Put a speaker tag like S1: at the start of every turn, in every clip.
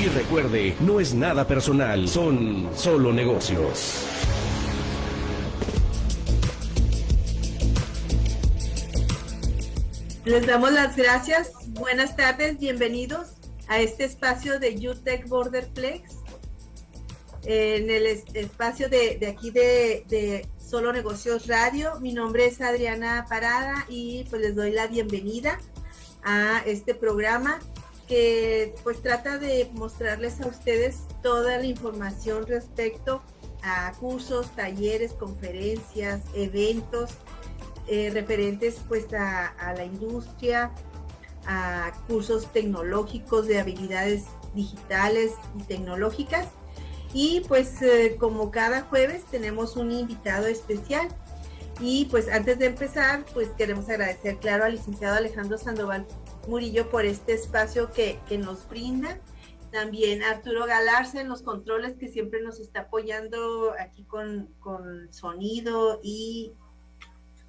S1: Y recuerde, no es nada personal, son solo negocios.
S2: Les damos las gracias. Buenas tardes, bienvenidos a este espacio de UTEC Borderplex. En el espacio de, aquí de, de, Solo Negocios Radio. Mi nombre es Adriana Parada y pues les doy la bienvenida a este programa que pues trata de mostrarles a ustedes toda la información respecto a cursos, talleres, conferencias, eventos eh, referentes pues a, la industria, a cursos tecnológicos de habilidades digitales y tecnológicas. Y pues eh, como cada jueves tenemos un invitado especial. Y pues antes de empezar, pues queremos agradecer, claro, al licenciado Alejandro Sandoval Murillo por este espacio que, que nos brinda. También Arturo Galarza en los controles que siempre nos está apoyando aquí con, con sonido y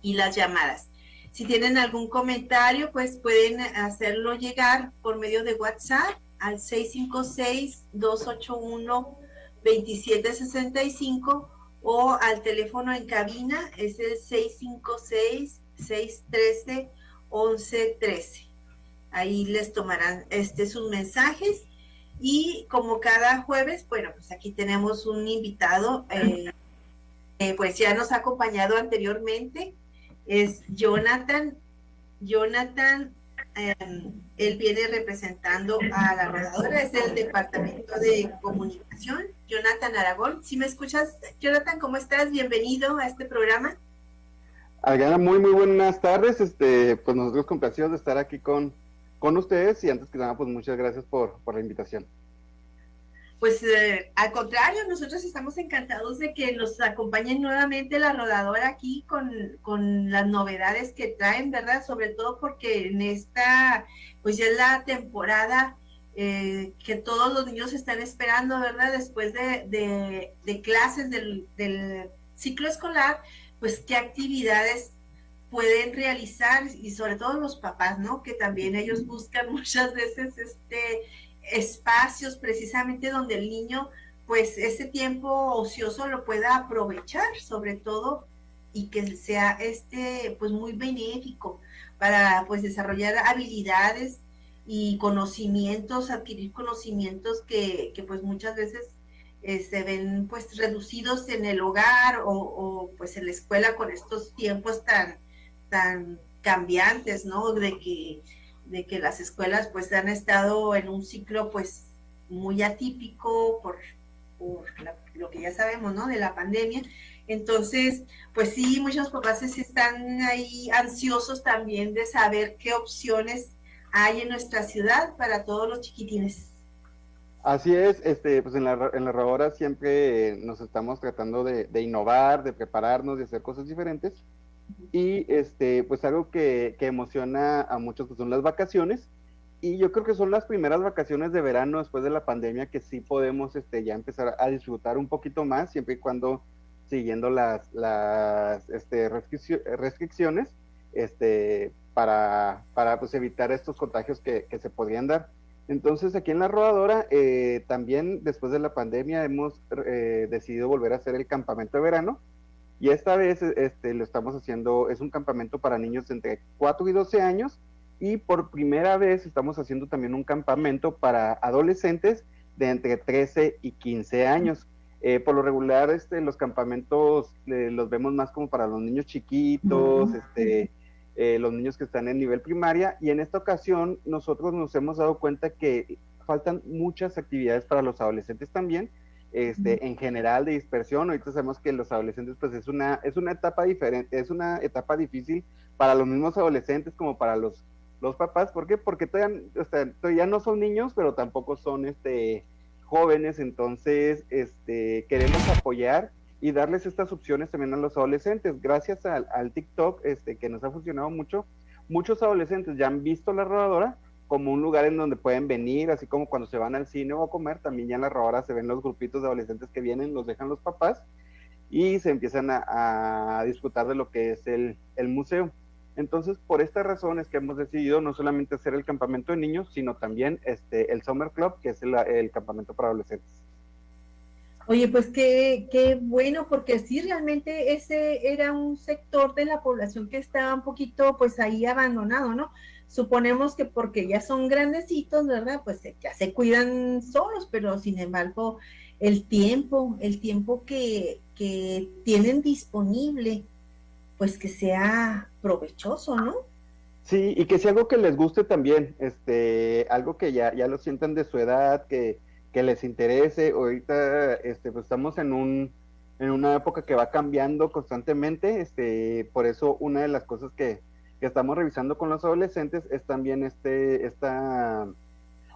S2: y las llamadas. Si tienen algún comentario, pues pueden hacerlo llegar por medio de WhatsApp al 656-281-2765 o al teléfono en cabina, es el 656-613-1113. Ahí les tomarán este, sus mensajes y como cada jueves, bueno, pues aquí tenemos un invitado, eh, pues ya nos ha acompañado anteriormente, es Jonathan. Jonathan, em, él viene representando a la rodadora, es del Departamento de Comunicación, Jonathan Aragón. Si me escuchas, Jonathan, ¿cómo estás? Bienvenido a este programa.
S3: Adriana, muy, muy buenas tardes. Este, pues nosotros complacidos de estar aquí con, con ustedes y antes que nada, pues muchas gracias por, por la invitación.
S2: Pues eh, al contrario, nosotros estamos encantados de que nos acompañen nuevamente la rodadora aquí con, las novedades que traen, ¿verdad? Sobre todo porque en esta, pues ya es la temporada eh, que todos los niños están esperando, ¿verdad? Después de, clases del, del, ciclo escolar, pues qué actividades pueden realizar y sobre todo los papás, ¿no? Que también ellos buscan muchas veces este espacios precisamente donde el niño pues ese tiempo ocioso lo pueda aprovechar sobre todo y que sea este pues muy benéfico para pues desarrollar habilidades y conocimientos, adquirir conocimientos que, pues muchas veces eh, se ven pues reducidos en el hogar o, o, pues en la escuela con estos tiempos tan, tan cambiantes, ¿no? De que de que las escuelas pues han estado en un ciclo pues muy atípico por, lo que ya sabemos, ¿no? De la pandemia. Entonces, pues sí, muchos papás están ahí ansiosos también de saber qué opciones hay en nuestra ciudad para todos los chiquitines.
S3: Así es, este, pues en la, en la siempre nos estamos tratando de, de innovar, de prepararnos, de hacer cosas diferentes y este, pues algo que, emociona a muchos que son las vacaciones. Y yo creo que son las primeras vacaciones de verano después de la pandemia que sí podemos este, ya empezar a disfrutar un poquito más, siempre y cuando siguiendo las, las este, restricciones este, para, para pues, evitar estos contagios que, se podrían dar. Entonces aquí en la rodadora eh, también después de la pandemia hemos eh, decidido volver a hacer el campamento de verano y esta vez este, lo estamos haciendo, es un campamento para niños entre 4 y 12 años. Y por primera vez estamos haciendo también un campamento para adolescentes de entre 13 y 15 años. Eh, por lo regular, este, los campamentos eh, los vemos más como para los niños chiquitos, este, eh, los niños que están en nivel primaria. Y en esta ocasión nosotros nos hemos dado cuenta que faltan muchas actividades para los adolescentes también este, en general de dispersión. Ahorita sabemos que los adolescentes, pues es una, es una etapa diferente, es una etapa difícil para los mismos adolescentes como para los, los papás. ¿Por qué? Porque todavía, todavía no son niños, pero tampoco son este, jóvenes. Entonces, este, queremos apoyar y darles estas opciones también a los adolescentes. Gracias al, al TikTok, este, que nos ha funcionado mucho, muchos adolescentes ya han visto la rodadora como un lugar en donde pueden venir, así como cuando se van al cine o a comer, también ya en la rodadora se ven los grupitos de adolescentes que vienen, los dejan los papás y se empiezan a, disfrutar de lo que es el, museo. Entonces, por esta razón es que hemos decidido no solamente hacer el campamento de niños, sino también este, el Summer Club, que es el, campamento para adolescentes.
S2: Oye, pues qué, qué bueno, porque sí, realmente ese era un sector de la población que estaba un poquito, pues ahí abandonado, ¿no? Suponemos que porque ya son grandecitos, ¿verdad? Pues ya se cuidan solos, pero sin embargo, el tiempo, el tiempo que, que tienen disponible, pues que sea provechoso, ¿no?
S3: Sí, y que sea algo que les guste también, este, algo que ya, ya lo sientan de su edad, que, que les interese. Ahorita este, pues estamos en un en una época que va cambiando constantemente, este, por eso una de las cosas que, que estamos revisando con los adolescentes es también este, esta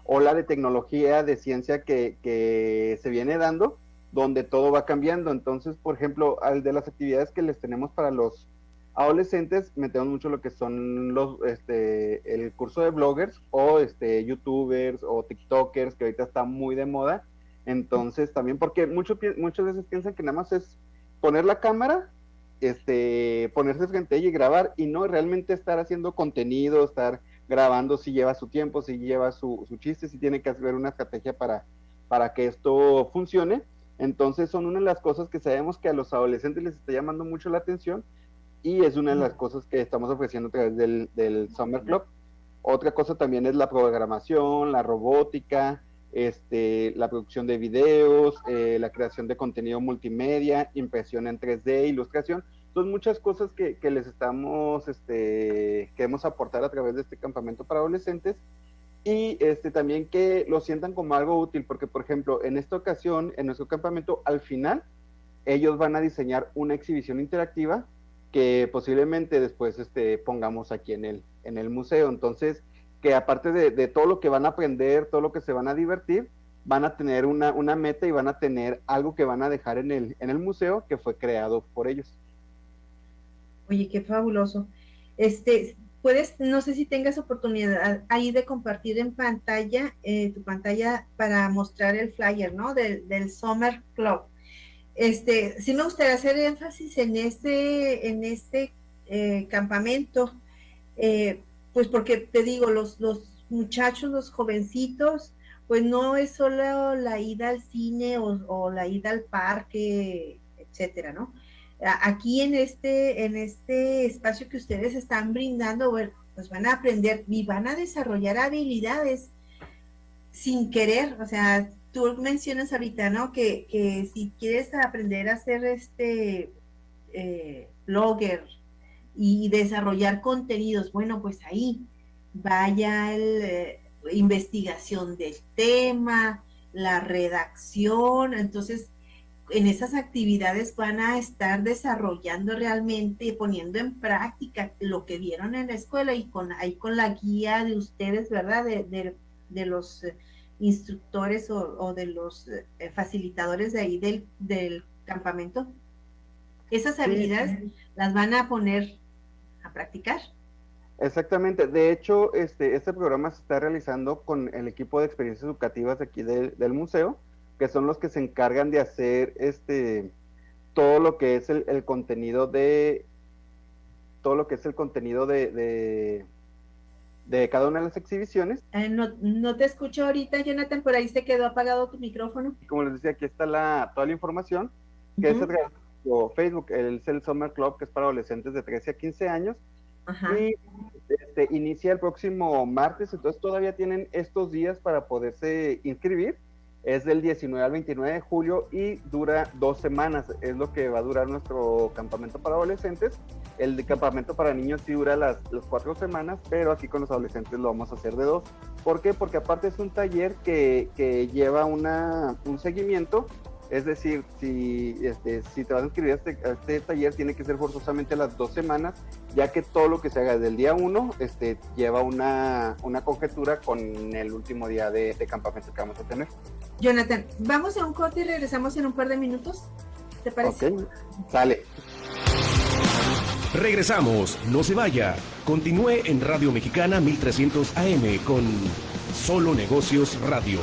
S3: ola de tecnología, de ciencia que, que se viene dando, donde todo va cambiando. Entonces, por ejemplo, al de las actividades que les tenemos para los adolescentes metemos mucho lo que son los este el curso de bloggers o este youtubers o tiktokers que ahorita está muy de moda entonces también porque mucho, muchas veces piensan que nada más es poner la cámara este ponerse frente a ella y grabar y no realmente estar haciendo contenido estar grabando si lleva su tiempo si lleva su, su chiste si tiene que hacer una estrategia para para que esto funcione entonces son una de las cosas que sabemos que a los adolescentes les está llamando mucho la atención y es una de las cosas que estamos ofreciendo a través del, del Summer Club. Otra cosa también es la programación, la robótica, este, la producción de videos, eh, la creación de contenido multimedia, impresión en 3D, ilustración. Son muchas cosas que, que, les estamos, este, queremos aportar a través de este campamento para adolescentes y este, también que lo sientan como algo útil, porque por ejemplo, en esta ocasión, en nuestro campamento, al final, ellos van a diseñar una exhibición interactiva que posiblemente después este, pongamos aquí en el, en el museo. Entonces, que aparte de, todo lo que van a aprender, todo lo que se van a divertir, van a tener una, una meta y van a tener algo que van a dejar en el, en el museo que fue creado por ellos.
S2: Oye, qué fabuloso. Este, puedes, no sé si tengas oportunidad ahí de compartir en pantalla, eh, tu pantalla para mostrar el flyer, ¿no? Del, Summer Club este, sí me gustaría hacer énfasis en este, en este eh, campamento, eh, pues porque te digo, los, los muchachos, los jovencitos, pues no es solo la ida al cine o, la ida al parque, etcétera, ¿no? Aquí en este, en este espacio que ustedes están brindando, pues van a aprender y van a desarrollar habilidades sin querer, o sea, tú mencionas ahorita, ¿no? Que, que si quieres aprender a ser este eh, blogger y desarrollar contenidos, bueno, pues ahí vaya la eh, investigación del tema, la redacción, entonces en esas actividades van a estar desarrollando realmente, poniendo en práctica lo que vieron en la escuela y con ahí con la guía de ustedes, ¿verdad? De, de, de los instructores o, de los eh, facilitadores de ahí del, del campamento, esas habilidades las van a poner a practicar.
S3: Exactamente. De hecho, este, este programa se está realizando con el equipo de experiencias educativas aquí del museo, que son los que se encargan de hacer este todo lo que es el, el contenido de todo lo que es el contenido de, de cada una de las exhibiciones.
S2: Eh, no, te escucho ahorita, Jonathan, por ahí se quedó apagado tu micrófono.
S3: Como les decía, aquí está la, toda la información, que es Facebook, el, el Summer Club, que es para adolescentes de 13 a 15 años. Y este, inicia el próximo martes, entonces todavía tienen estos días para poderse inscribir es del 19 al 29 de julio y dura dos semanas. Es lo que va a durar nuestro campamento para adolescentes. El de campamento para niños sí dura las, las cuatro semanas, pero aquí con los adolescentes lo vamos a hacer de dos. ¿Por qué? Porque aparte es un taller que, que lleva una, un seguimiento es decir, si, este, si te vas a inscribir a este, este, taller, tiene que ser forzosamente las dos semanas, ya que todo lo que se haga desde el día uno este, lleva una, una conjetura con el último día de, de, campamento que vamos a tener.
S2: Jonathan, vamos a un corte y regresamos en un par de minutos. ¿Te parece?
S3: Ok, sale.
S1: Regresamos, no se vaya. Continúe en Radio Mexicana 1300 AM con Solo Negocios Radio.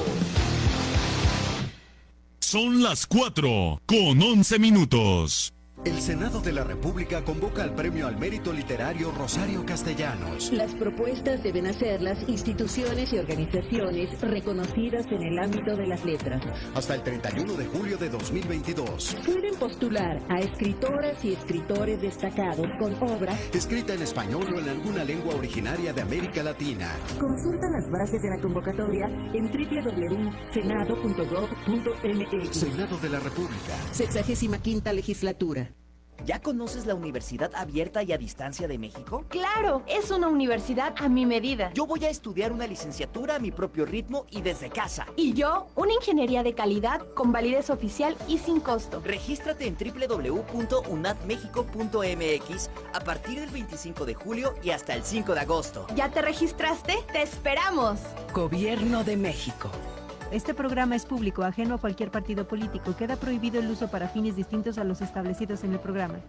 S4: Son las 4 con 11 minutos. El Senado de la República convoca al Premio al Mérito Literario Rosario Castellanos.
S5: Las propuestas deben hacerlas instituciones y organizaciones reconocidas en el ámbito de las letras.
S4: Hasta el 31 de julio de 2022.
S5: Pueden postular a escritoras y escritores destacados con obra
S4: escrita en español o en alguna lengua originaria de América Latina.
S5: Consulta las bases de la convocatoria en www.senado.gov.mx.
S4: Senado de la República.
S5: Sexagésima quinta legislatura.
S6: ¿Ya conoces la Universidad Abierta y a Distancia de México?
S7: Claro, es una universidad a mi medida.
S6: Yo voy a estudiar una licenciatura a mi propio ritmo y desde casa.
S7: Y yo, una ingeniería de calidad con validez oficial y sin costo.
S6: Regístrate en www.unadmexico.mx a partir del 25 de julio y hasta el 5 de agosto.
S7: ¿Ya te registraste? ¡Te esperamos!
S5: Gobierno de México.
S8: Este programa es público, ajeno a cualquier partido político. Queda prohibido el uso para fines distintos a los establecidos en el programa.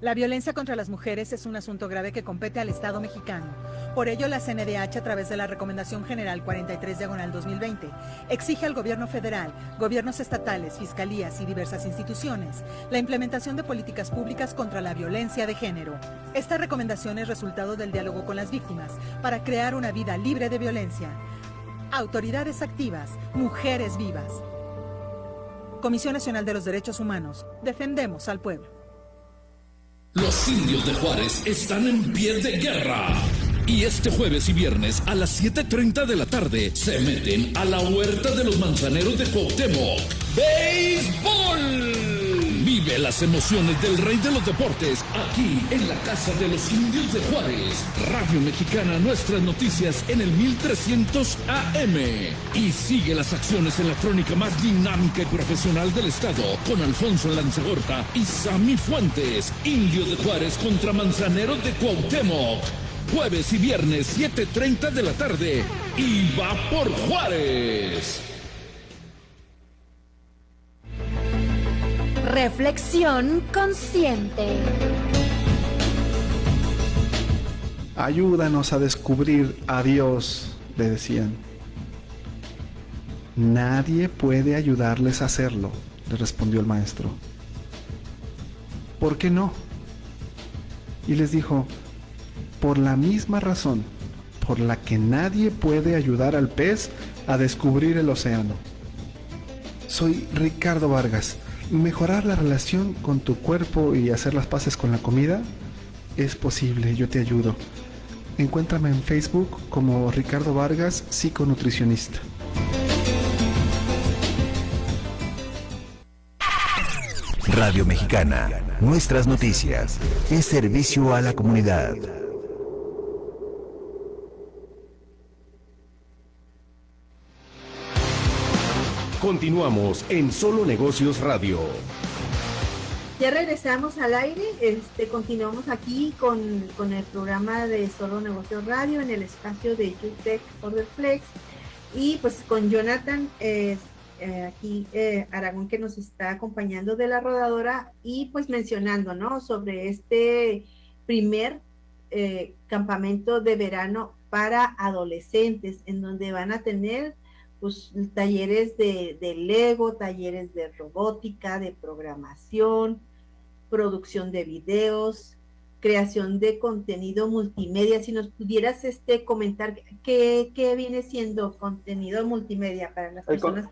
S9: La violencia contra las mujeres es un asunto grave que compete al Estado mexicano. Por ello, la CNDH, a través de la Recomendación General 43 Diagonal 2020, exige al Gobierno federal, gobiernos estatales, fiscalías y diversas instituciones la implementación de políticas públicas contra la violencia de género. Esta recomendación es resultado del diálogo con las víctimas para crear una vida libre de violencia. Autoridades activas, mujeres vivas. Comisión Nacional de los Derechos Humanos. Defendemos al pueblo.
S10: Los indios de Juárez están en pie de guerra. Y este jueves y viernes a las 7.30 de la tarde se meten a la huerta de los manzaneros de Cuauhtémoc. ¡Béisbol! Vive las emociones del rey de los deportes aquí en la Casa de los Indios de Juárez. Radio Mexicana, nuestras noticias en el 1300 AM. Y sigue las acciones en la crónica más dinámica y profesional del estado con Alfonso Lanzagorta y Sami Fuentes. Indios de Juárez contra Manzaneros de Cuauhtémoc. Jueves y viernes 7.30 de la tarde. Y va por Juárez.
S11: Reflexión consciente.
S12: Ayúdanos a descubrir a Dios, le decían. Nadie puede ayudarles a hacerlo, le respondió el maestro. ¿Por qué no? Y les dijo, por la misma razón por la que nadie puede ayudar al pez a descubrir el océano. Soy Ricardo Vargas mejorar la relación con tu cuerpo y hacer las paces con la comida es posible, yo te ayudo. Encuéntrame en Facebook como Ricardo Vargas, psiconutricionista.
S13: Radio Mexicana, nuestras noticias, es servicio a la comunidad.
S1: Continuamos en Solo Negocios Radio.
S2: Ya regresamos al aire, este, continuamos aquí con, el programa de Solo Negocios Radio en el espacio de YouTube Order Flex y pues con Jonathan eh, aquí eh, Aragón que nos está acompañando de la rodadora y pues mencionando, ¿no? Sobre este primer eh, campamento de verano para adolescentes en donde van a tener pues, talleres de, Lego, talleres de robótica, de programación, producción de videos, creación de contenido multimedia. Si nos pudieras este comentar qué, viene siendo contenido multimedia para las personas.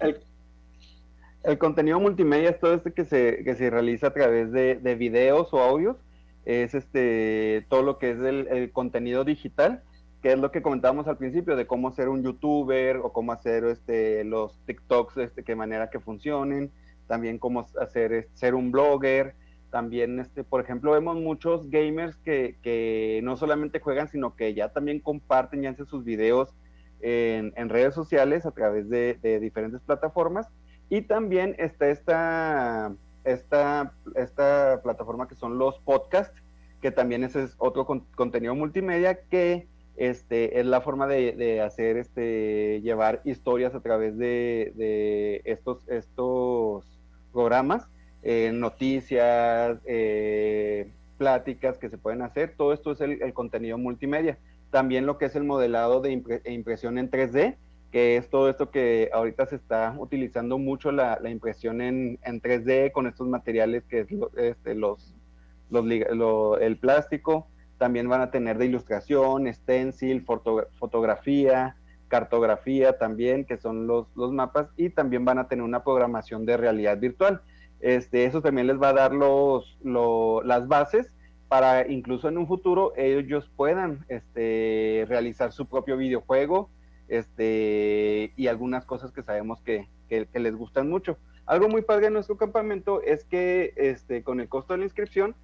S3: el, contenido multimedia es todo este que se, que se realiza a través de, de videos o audios. Es este todo lo que es el, el contenido digital que es lo que comentábamos al principio de cómo ser un youtuber o cómo hacer este, los TikToks, este, qué manera que funcionen, también cómo hacer ser un blogger, también, este, por ejemplo, vemos muchos gamers que, que no solamente juegan, sino que ya también comparten y hacen sus videos en, en redes sociales a través de, de, diferentes plataformas. Y también está esta, esta, esta plataforma que son los podcasts, que también ese es otro contenido multimedia que este, es la forma de, hacer, este, llevar historias a través de, estos, estos programas, eh, noticias, eh, pláticas que se pueden hacer. Todo esto es el, contenido multimedia. También lo que es el modelado de e impresión en 3D, que es todo esto que ahorita se está utilizando mucho la, impresión en, 3D con estos materiales que es este, los, el plástico. También van a tener de ilustración, stencil, fotografía, cartografía también, que son los, los mapas, y también van a tener una programación de realidad virtual. Este, eso también les va a dar los, las bases para incluso en un futuro ellos puedan este, realizar su propio videojuego este, y algunas cosas que sabemos que, les gustan mucho. Algo muy padre en nuestro campamento es que este, con el costo de la inscripción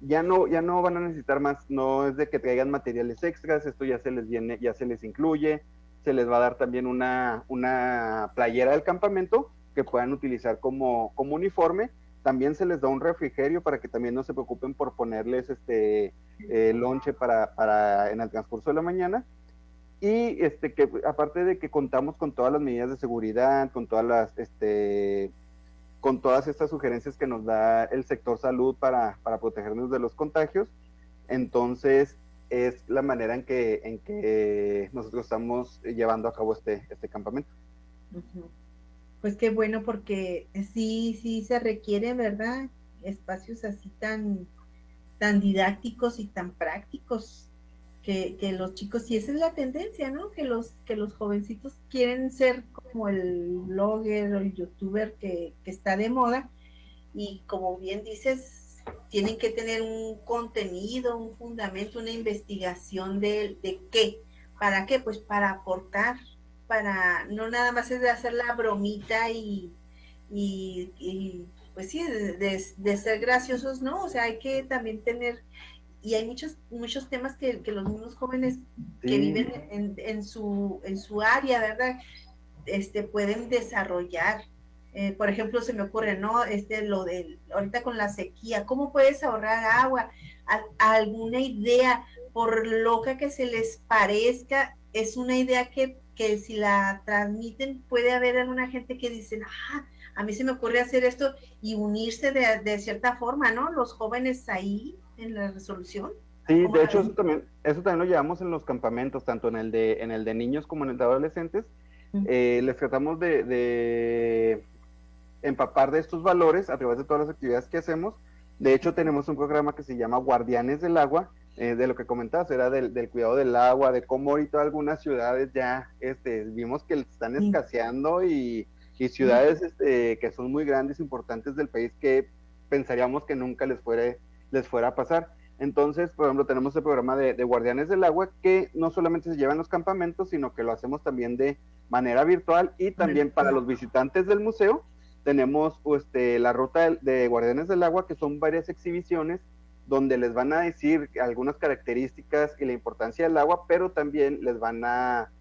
S3: ya no, ya no van a necesitar más, no es de que traigan materiales extras, esto ya se les viene, ya se les incluye, se les va a dar también una, una playera del campamento que puedan utilizar como, como uniforme. También se les da un refrigerio para que también no se preocupen por ponerles este eh, lonche para, para en el transcurso de la mañana. Y este que aparte de que contamos con todas las medidas de seguridad, con todas las este con todas estas sugerencias que nos da el sector salud para, para protegernos de los contagios, entonces es la manera en que, en que nosotros estamos llevando a cabo este, este campamento.
S2: Pues qué bueno, porque sí, sí se requiere, ¿verdad? Espacios así tan, tan didácticos y tan prácticos que, los chicos, y esa es la tendencia, ¿no? Que los, que los jovencitos quieren ser como el blogger o el youtuber que, que está de moda, y como bien dices, tienen que tener un contenido, un fundamento, una investigación de, de qué, ¿para qué? Pues para aportar para, no nada más es de hacer la bromita y, y, pues sí, de, ser graciosos, ¿no? O sea, hay que también tener, y hay muchos, muchos temas que, los mismos jóvenes que viven en, en, su, en su área, ¿verdad? Este, pueden desarrollar. Eh, por ejemplo, se me ocurre, ¿no? Este, lo de, ahorita con la sequía, ¿cómo puedes ahorrar agua? alguna idea, por loca que se les parezca, es una idea que que si la transmiten puede haber alguna gente que dice, ah, a mí se me ocurre hacer esto y unirse de, cierta forma, ¿no? Los jóvenes ahí en la resolución.
S3: Sí, de hecho eso también, eso también lo llevamos en los campamentos, tanto en el de, en el de niños como en el de adolescentes. Eh, les tratamos de, de empapar de estos valores a través de todas las actividades que hacemos. De hecho, tenemos un programa que se llama Guardianes del Agua, eh, de lo que comentabas, era del, cuidado del agua, de cómo ahorita algunas ciudades ya este, vimos que están escaseando y, ciudades este, que son muy grandes, importantes del país que pensaríamos que nunca les, fuera, les fuera a pasar. Entonces, por ejemplo, tenemos el programa de, Guardianes del Agua que no solamente se lleva en los campamentos, sino que lo hacemos también de manera virtual y también para los visitantes del museo. Tenemos este, la ruta de Guardianes del Agua, que son varias exhibiciones donde les van a decir algunas características y la importancia del agua, pero también les van a,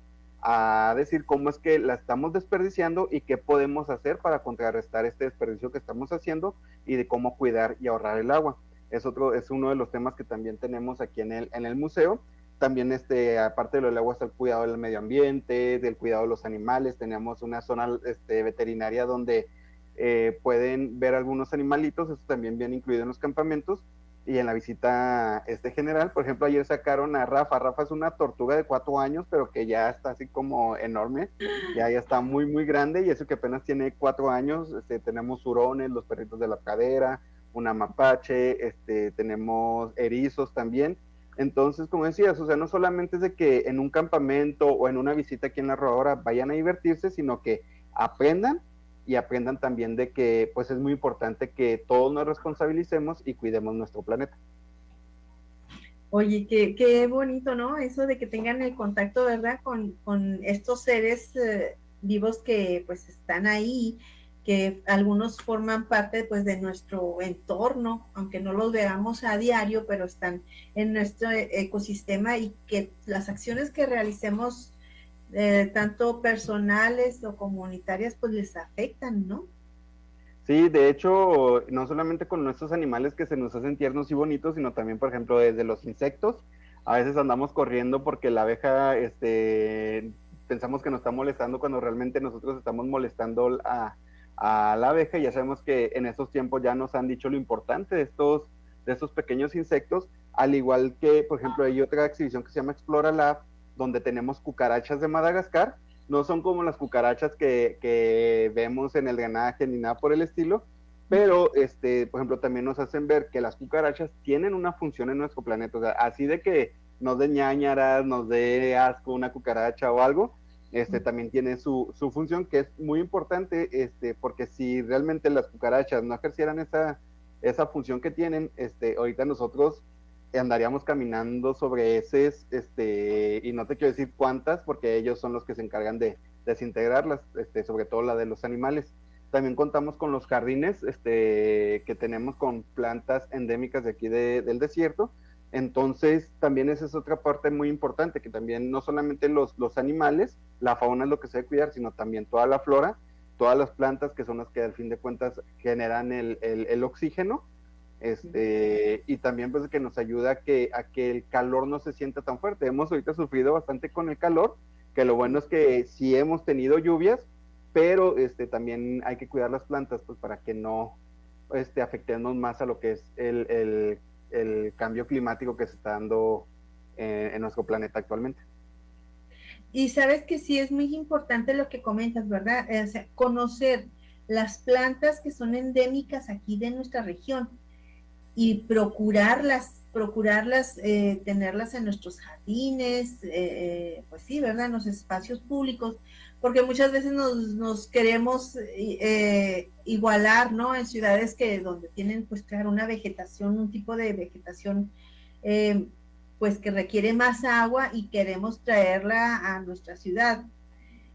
S3: decir cómo es que la estamos desperdiciando y qué podemos hacer para contrarrestar este desperdicio que estamos haciendo y de cómo cuidar y ahorrar el agua. Es otro, es uno de los temas que también tenemos aquí en el, en el museo. También, este, aparte de lo del agua, está el cuidado del medio ambiente, del cuidado de los animales. Tenemos una zona este, veterinaria donde eh, pueden ver algunos animalitos, eso también viene incluido en los campamentos y en la visita este general, por ejemplo, ayer sacaron a Rafa. Rafa es una tortuga de cuatro años, pero que ya está así como enorme, ya, ya está muy, muy grande, y eso que apenas tiene cuatro años. Este, tenemos hurones, los perritos de la cadera, una mapache, este, tenemos erizos también. Entonces, como decías, o sea, no solamente es de que en un campamento o en una visita aquí en la rodadora vayan a divertirse, sino que aprendan y aprendan también de que pues es muy importante que todos nos responsabilicemos y cuidemos nuestro planeta.
S2: Oye, qué, qué bonito, ¿no? Eso de que tengan el contacto, ¿verdad? Con, con estos seres eh, vivos que pues están ahí, que algunos forman parte pues de nuestro entorno, aunque no los veamos a diario, pero están en nuestro ecosistema y que las acciones que realicemos eh, tanto personales o comunitarias, pues les afectan, ¿no?
S3: Sí, de hecho, no solamente con nuestros animales que se nos hacen tiernos y bonitos, sino también, por ejemplo, desde los insectos. A veces andamos corriendo porque la abeja, este, pensamos que nos está molestando cuando realmente nosotros estamos molestando a, a la abeja. Ya sabemos que en estos tiempos ya nos han dicho lo importante de estos, de estos pequeños insectos, al igual que, por ejemplo, hay otra exhibición que se llama Explora Lab, donde tenemos cucarachas de Madagascar, no son como las cucarachas que, que vemos en el drenaje ni nada por el estilo, pero este, por ejemplo, también nos hacen ver que las cucarachas tienen una función en nuestro planeta, así de que nos dé ñañaras, nos dé asco una cucaracha o algo, este también tiene su, su función que es muy importante, este, porque si realmente las cucarachas no ejercieran esa, esa función que tienen, este, ahorita nosotros andaríamos caminando sobre heces, este, y no te quiero decir cuántas, porque ellos son los que se encargan de desintegrarlas, este, sobre todo la de los animales. También contamos con los jardines este, que tenemos con plantas endémicas de aquí del desierto. Entonces, también esa es otra parte muy importante, que también no solamente los, los animales, la fauna es lo que se debe cuidar, sino también toda la flora, todas las plantas que son las que al fin de cuentas generan el, el, oxígeno este, y también pues que nos ayuda a que, a que el calor no se sienta tan fuerte. Hemos ahorita sufrido bastante con el calor, que lo bueno es que sí hemos tenido lluvias, pero este, también hay que cuidar las plantas pues para que no este, afectemos más a lo que es el, el, el cambio climático que se está dando en, en nuestro planeta actualmente.
S2: Y sabes que sí es muy importante lo que comentas, ¿verdad? Conocer las plantas que son endémicas aquí de nuestra región y procurarlas, procurarlas, eh, tenerlas en nuestros jardines, eh, pues sí, ¿verdad? En los espacios públicos, porque muchas veces nos, nos queremos eh, igualar, ¿no? En ciudades que donde tienen, pues claro, una vegetación, un tipo de vegetación, pues que requiere más agua y queremos traerla a nuestra ciudad.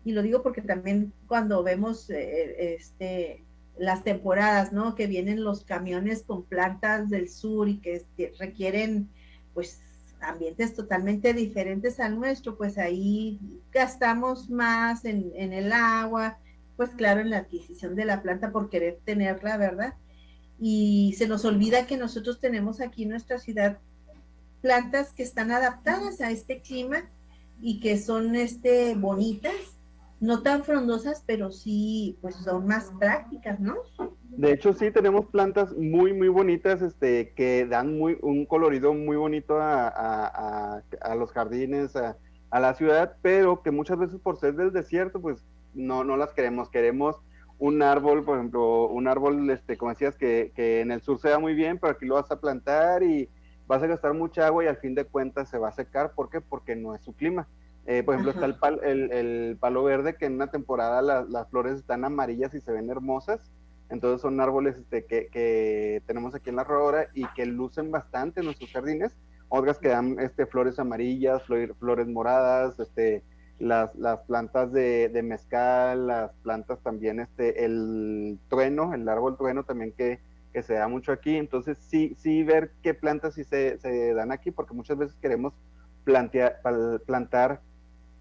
S2: Y lo digo porque también cuando vemos este las temporadas, ¿no? Que vienen los camiones con plantas del sur y que requieren, pues, ambientes totalmente diferentes al nuestro, pues ahí gastamos más en, en, el agua, pues claro, en la adquisición de la planta por querer tenerla, ¿verdad? Y se nos olvida que nosotros tenemos aquí en nuestra ciudad plantas que están adaptadas a este clima y que son este bonitas no tan frondosas, pero sí, pues son más prácticas, ¿no?
S3: De hecho, sí, tenemos plantas muy, muy bonitas, este, que dan muy, un colorido muy bonito a, a, a, los jardines, a, la ciudad, pero que muchas veces por ser del desierto, pues no, no las queremos. Queremos un árbol, por ejemplo, un árbol, este, como decías, que, que en el sur se da muy bien, pero aquí lo vas a plantar y vas a gastar mucha agua y al fin de cuentas se va a secar. ¿Por qué? Porque no es su clima. Eh, por ejemplo, está el, el, el, palo verde, que en una temporada las flores están amarillas y se ven hermosas. Entonces son árboles este, que, que, tenemos aquí en la rodora y que lucen bastante en nuestros jardines. Otras que dan este, flores amarillas, flores moradas, este, las, las plantas de, de, mezcal, las plantas también, este, el trueno, el árbol trueno también que, que se da mucho aquí. Entonces sí, sí ver qué plantas sí se, se dan aquí, porque muchas veces queremos plantear, plantar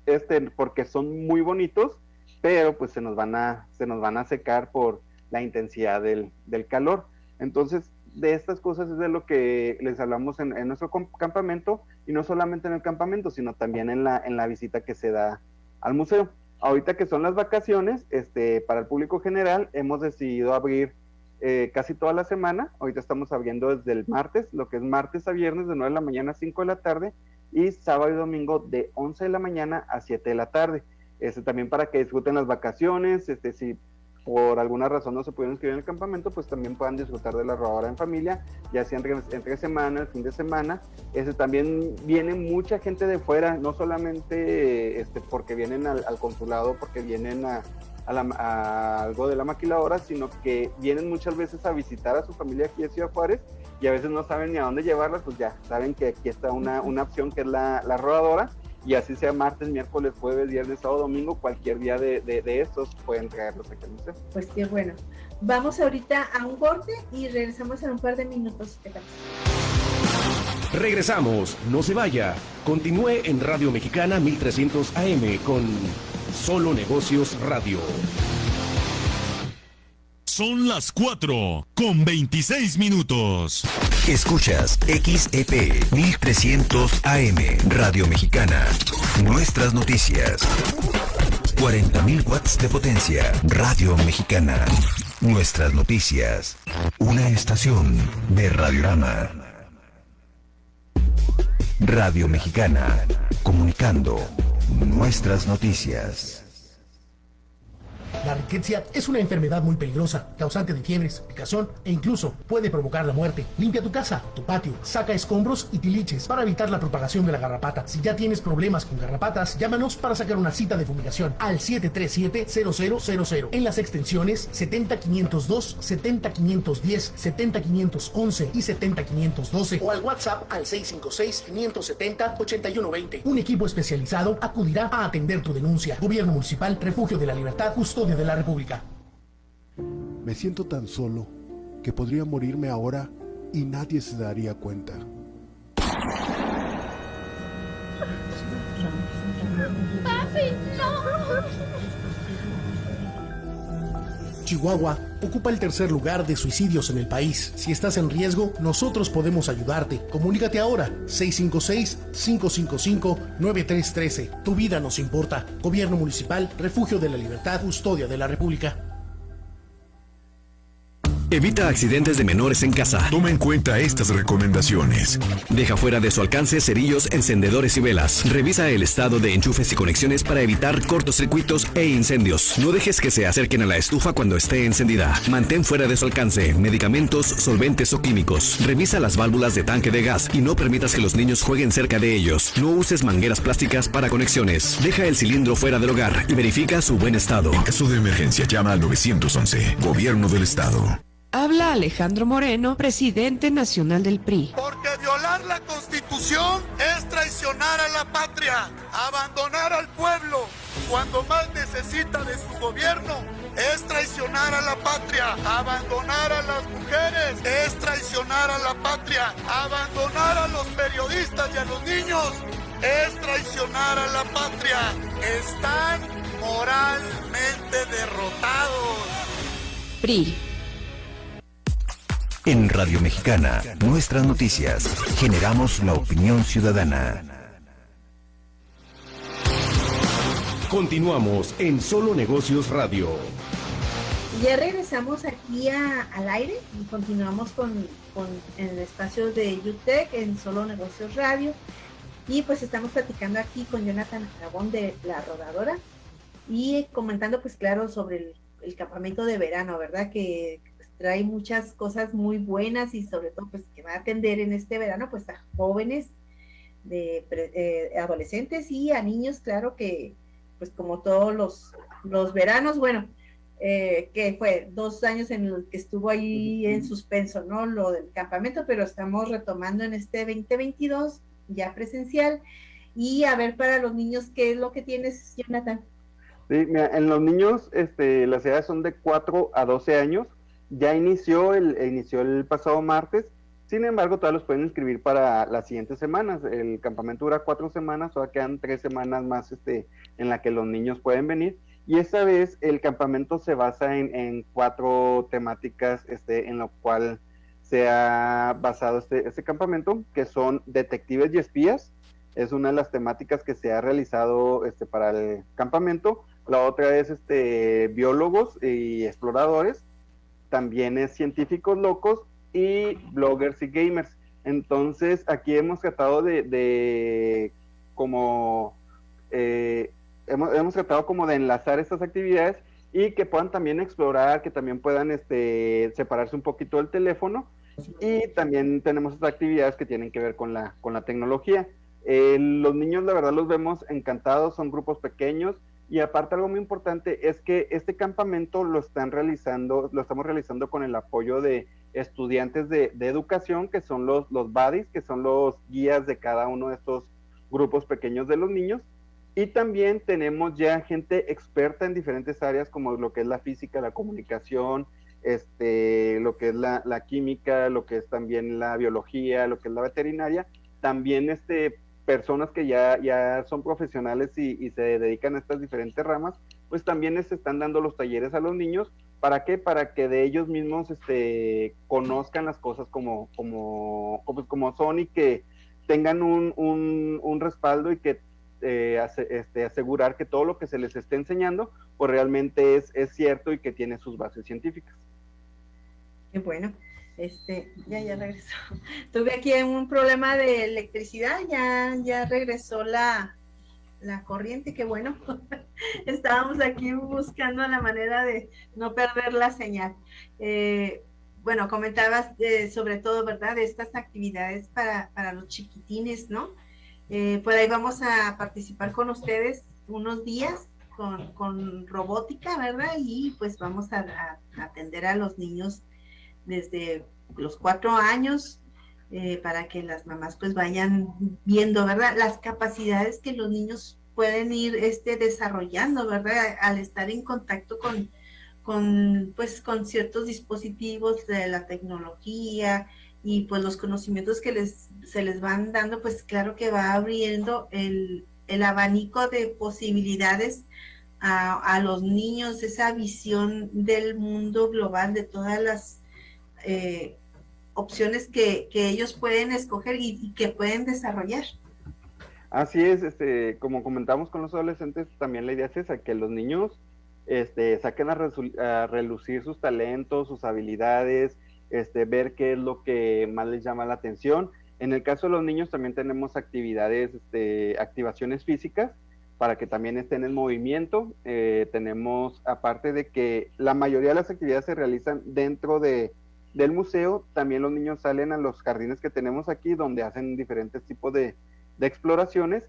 S3: este, porque son muy bonitos, pero pues se nos van a, se nos van a secar por la intensidad del, del calor. Entonces, de estas cosas es de lo que les hablamos en, en, nuestro campamento, y no solamente en el campamento, sino también en la, en la visita que se da al museo. Ahorita que son las vacaciones, este, para el público general, hemos decidido abrir eh, casi toda la semana. Ahorita estamos abriendo desde el martes, lo que es martes a viernes de 9 de la mañana a 5 de la tarde, y sábado y domingo de 11 de la mañana a 7 de la tarde. Este, también para que disfruten las vacaciones, este, si por alguna razón no se pudieron inscribir en el campamento, pues también puedan disfrutar de la rodadora en familia, ya sea entre, entre semana, el fin de semana. Este, también viene mucha gente de fuera, no solamente este, porque vienen al, consulado, porque vienen a, a, la, algo de la maquiladora, sino que vienen muchas veces a visitar a su familia aquí en Ciudad Juárez y a veces no saben ni a dónde llevarla, pues ya saben que aquí está una, una opción que es la, la, rodadora y así sea martes, miércoles, jueves, viernes, sábado, domingo, cualquier día de, de, de estos pueden traerlos aquí al museo.
S2: Pues qué bueno. Vamos ahorita a un corte y regresamos en un par de minutos.
S1: Regresamos, no se vaya. Continúe en Radio Mexicana 1300 AM con Solo Negocios Radio.
S10: Son las 4 con 26 minutos.
S13: Escuchas XEP 1300 AM Radio Mexicana. Nuestras noticias. 40.000 watts de potencia. Radio Mexicana. Nuestras noticias. Una estación de Radiorama. Radio Mexicana. Comunicando nuestras noticias.
S14: La riqueza es una enfermedad muy peligrosa, causante de fiebres, picazón e incluso puede provocar la muerte. Limpia tu casa, tu patio, saca escombros y tiliches para evitar la propagación de la garrapata. Si ya tienes problemas con garrapatas, llámanos para sacar una cita de fumigación al 737-0000 en las extensiones 70502, 70510, 70511 y 70512 o al WhatsApp al 656-570-8120. Un equipo especializado acudirá a atender tu denuncia. Gobierno Municipal, Refugio de la Libertad, Custodia de la República.
S15: Me siento tan solo que podría morirme ahora y nadie se daría cuenta.
S11: ¡Papi, no!
S14: Chihuahua ocupa el tercer lugar de suicidios en el país. Si estás en riesgo, nosotros podemos ayudarte. Comunícate ahora 656-555-9313. Tu vida nos importa. Gobierno Municipal, Refugio de la Libertad, Custodia de la República.
S16: Evita accidentes de menores en casa.
S17: Toma en cuenta estas recomendaciones.
S16: Deja fuera de su alcance cerillos, encendedores y velas. Revisa el estado de enchufes y conexiones para evitar cortocircuitos e incendios. No dejes que se acerquen a la estufa cuando esté encendida. Mantén fuera de su alcance medicamentos, solventes o químicos. Revisa las válvulas de tanque de gas y no permitas que los niños jueguen cerca de ellos. No uses mangueras plásticas para conexiones. Deja el cilindro fuera del hogar y verifica su buen estado.
S17: En caso de emergencia, llama al 911. Gobierno del Estado.
S18: Habla Alejandro Moreno, presidente nacional del PRI.
S19: Porque violar la constitución es traicionar a la patria, abandonar al pueblo cuando más necesita de su gobierno. Es traicionar a la patria, abandonar a las mujeres, es traicionar a la patria, abandonar a los periodistas y a los niños, es traicionar a la patria. Están moralmente derrotados.
S18: PRI.
S13: En Radio Mexicana, nuestras noticias, generamos la opinión ciudadana.
S1: Continuamos en Solo Negocios Radio.
S2: Ya regresamos aquí al aire y continuamos con, con el espacio de UTEC en Solo Negocios Radio. Y pues estamos platicando aquí con Jonathan Aragón de La Rodadora y comentando pues claro sobre el, el campamento de verano, ¿verdad? Que trae muchas cosas muy buenas y sobre todo pues que va a atender en este verano pues a jóvenes, de eh, adolescentes y a niños, claro que pues como todos los, los veranos, bueno, eh, que fue dos años en los que estuvo ahí en suspenso, ¿no? Lo del campamento, pero estamos retomando en este 2022 ya presencial y a ver para los niños qué es lo que tienes, Jonathan.
S3: Sí, mira, en los niños este, las edades son de 4 a 12 años ya inició el, inició el pasado martes, sin embargo, todavía los pueden inscribir para las siguientes semanas. El campamento dura cuatro semanas, todavía quedan tres semanas más este, en la que los niños pueden venir. Y esta vez el campamento se basa en, cuatro temáticas este, en lo cual se ha basado este, este campamento, que son detectives y espías. Es una de las temáticas que se ha realizado este, para el campamento. La otra es este, biólogos y exploradores también es científicos locos y bloggers y gamers. Entonces, aquí hemos tratado de, como, eh, hemos, hemos, tratado como de enlazar estas actividades y que puedan también explorar, que también puedan este, separarse un poquito del teléfono. Y también tenemos estas actividades que tienen que ver con la, con la tecnología. Eh, los niños, la verdad, los vemos encantados, son grupos pequeños y aparte algo muy importante es que este campamento lo están realizando, lo estamos realizando con el apoyo de estudiantes de, educación, que son los, los buddies, que son los guías de cada uno de estos grupos pequeños de los niños. Y también tenemos ya gente experta en diferentes áreas como lo que es la física, la comunicación, este, lo que es la, la química, lo que es también la biología, lo que es la veterinaria. También este, personas que ya, ya son profesionales y, se dedican a estas diferentes ramas, pues también les están dando los talleres a los niños. ¿Para qué? Para que de ellos mismos este, conozcan las cosas como, como, como, como son y que tengan un, un, respaldo y que eh, este, asegurar que todo lo que se les esté enseñando, pues realmente es, es cierto y que tiene sus bases científicas.
S2: Qué bueno. Este, ya, ya regresó. Tuve aquí un problema de electricidad, ya, ya regresó la, la corriente, que bueno, estábamos aquí buscando la manera de no perder la señal. Eh, bueno, comentabas sobre todo, ¿verdad?, de estas actividades para, para los chiquitines, ¿no? Eh, por ahí vamos a participar con ustedes unos días con, con robótica, ¿verdad? Y pues vamos a, atender a los niños desde los cuatro años eh, para que las mamás pues vayan viendo, ¿verdad? Las capacidades que los niños pueden ir este, desarrollando, ¿verdad? Al estar en contacto con, con, pues, con ciertos dispositivos de la tecnología y pues los conocimientos que les, se les van dando, pues claro que va abriendo el, abanico de posibilidades a, los niños, esa visión del mundo global, de todas las eh, opciones que, ellos pueden escoger y, que pueden desarrollar.
S3: Así es, este, como comentamos con los adolescentes, también la idea es esa, que los niños este, saquen a, relucir sus talentos, sus habilidades, este, ver qué es lo que más les llama la atención. En el caso de los niños también tenemos actividades, este, activaciones físicas para que también estén en movimiento. Eh, tenemos, aparte de que la mayoría de las actividades se realizan dentro de, del museo, también los niños salen a los jardines que tenemos aquí donde hacen diferentes tipos de, exploraciones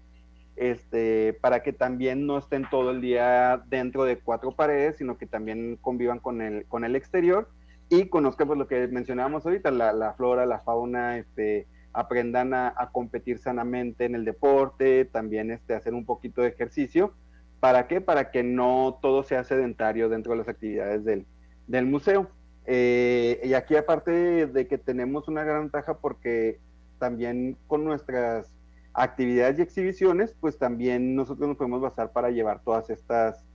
S3: este, para que también no estén todo el día dentro de cuatro paredes, sino que también convivan con el, con el exterior y conozcan pues, lo que mencionábamos ahorita, la, flora, la fauna, este, aprendan a, competir sanamente en el deporte, también este, hacer un poquito de ejercicio. ¿Para qué? Para que no todo sea sedentario dentro de las actividades del, del museo. Eh, y aquí aparte de que tenemos una gran ventaja porque también con nuestras actividades y exhibiciones, pues también nosotros nos podemos basar para llevar todas estas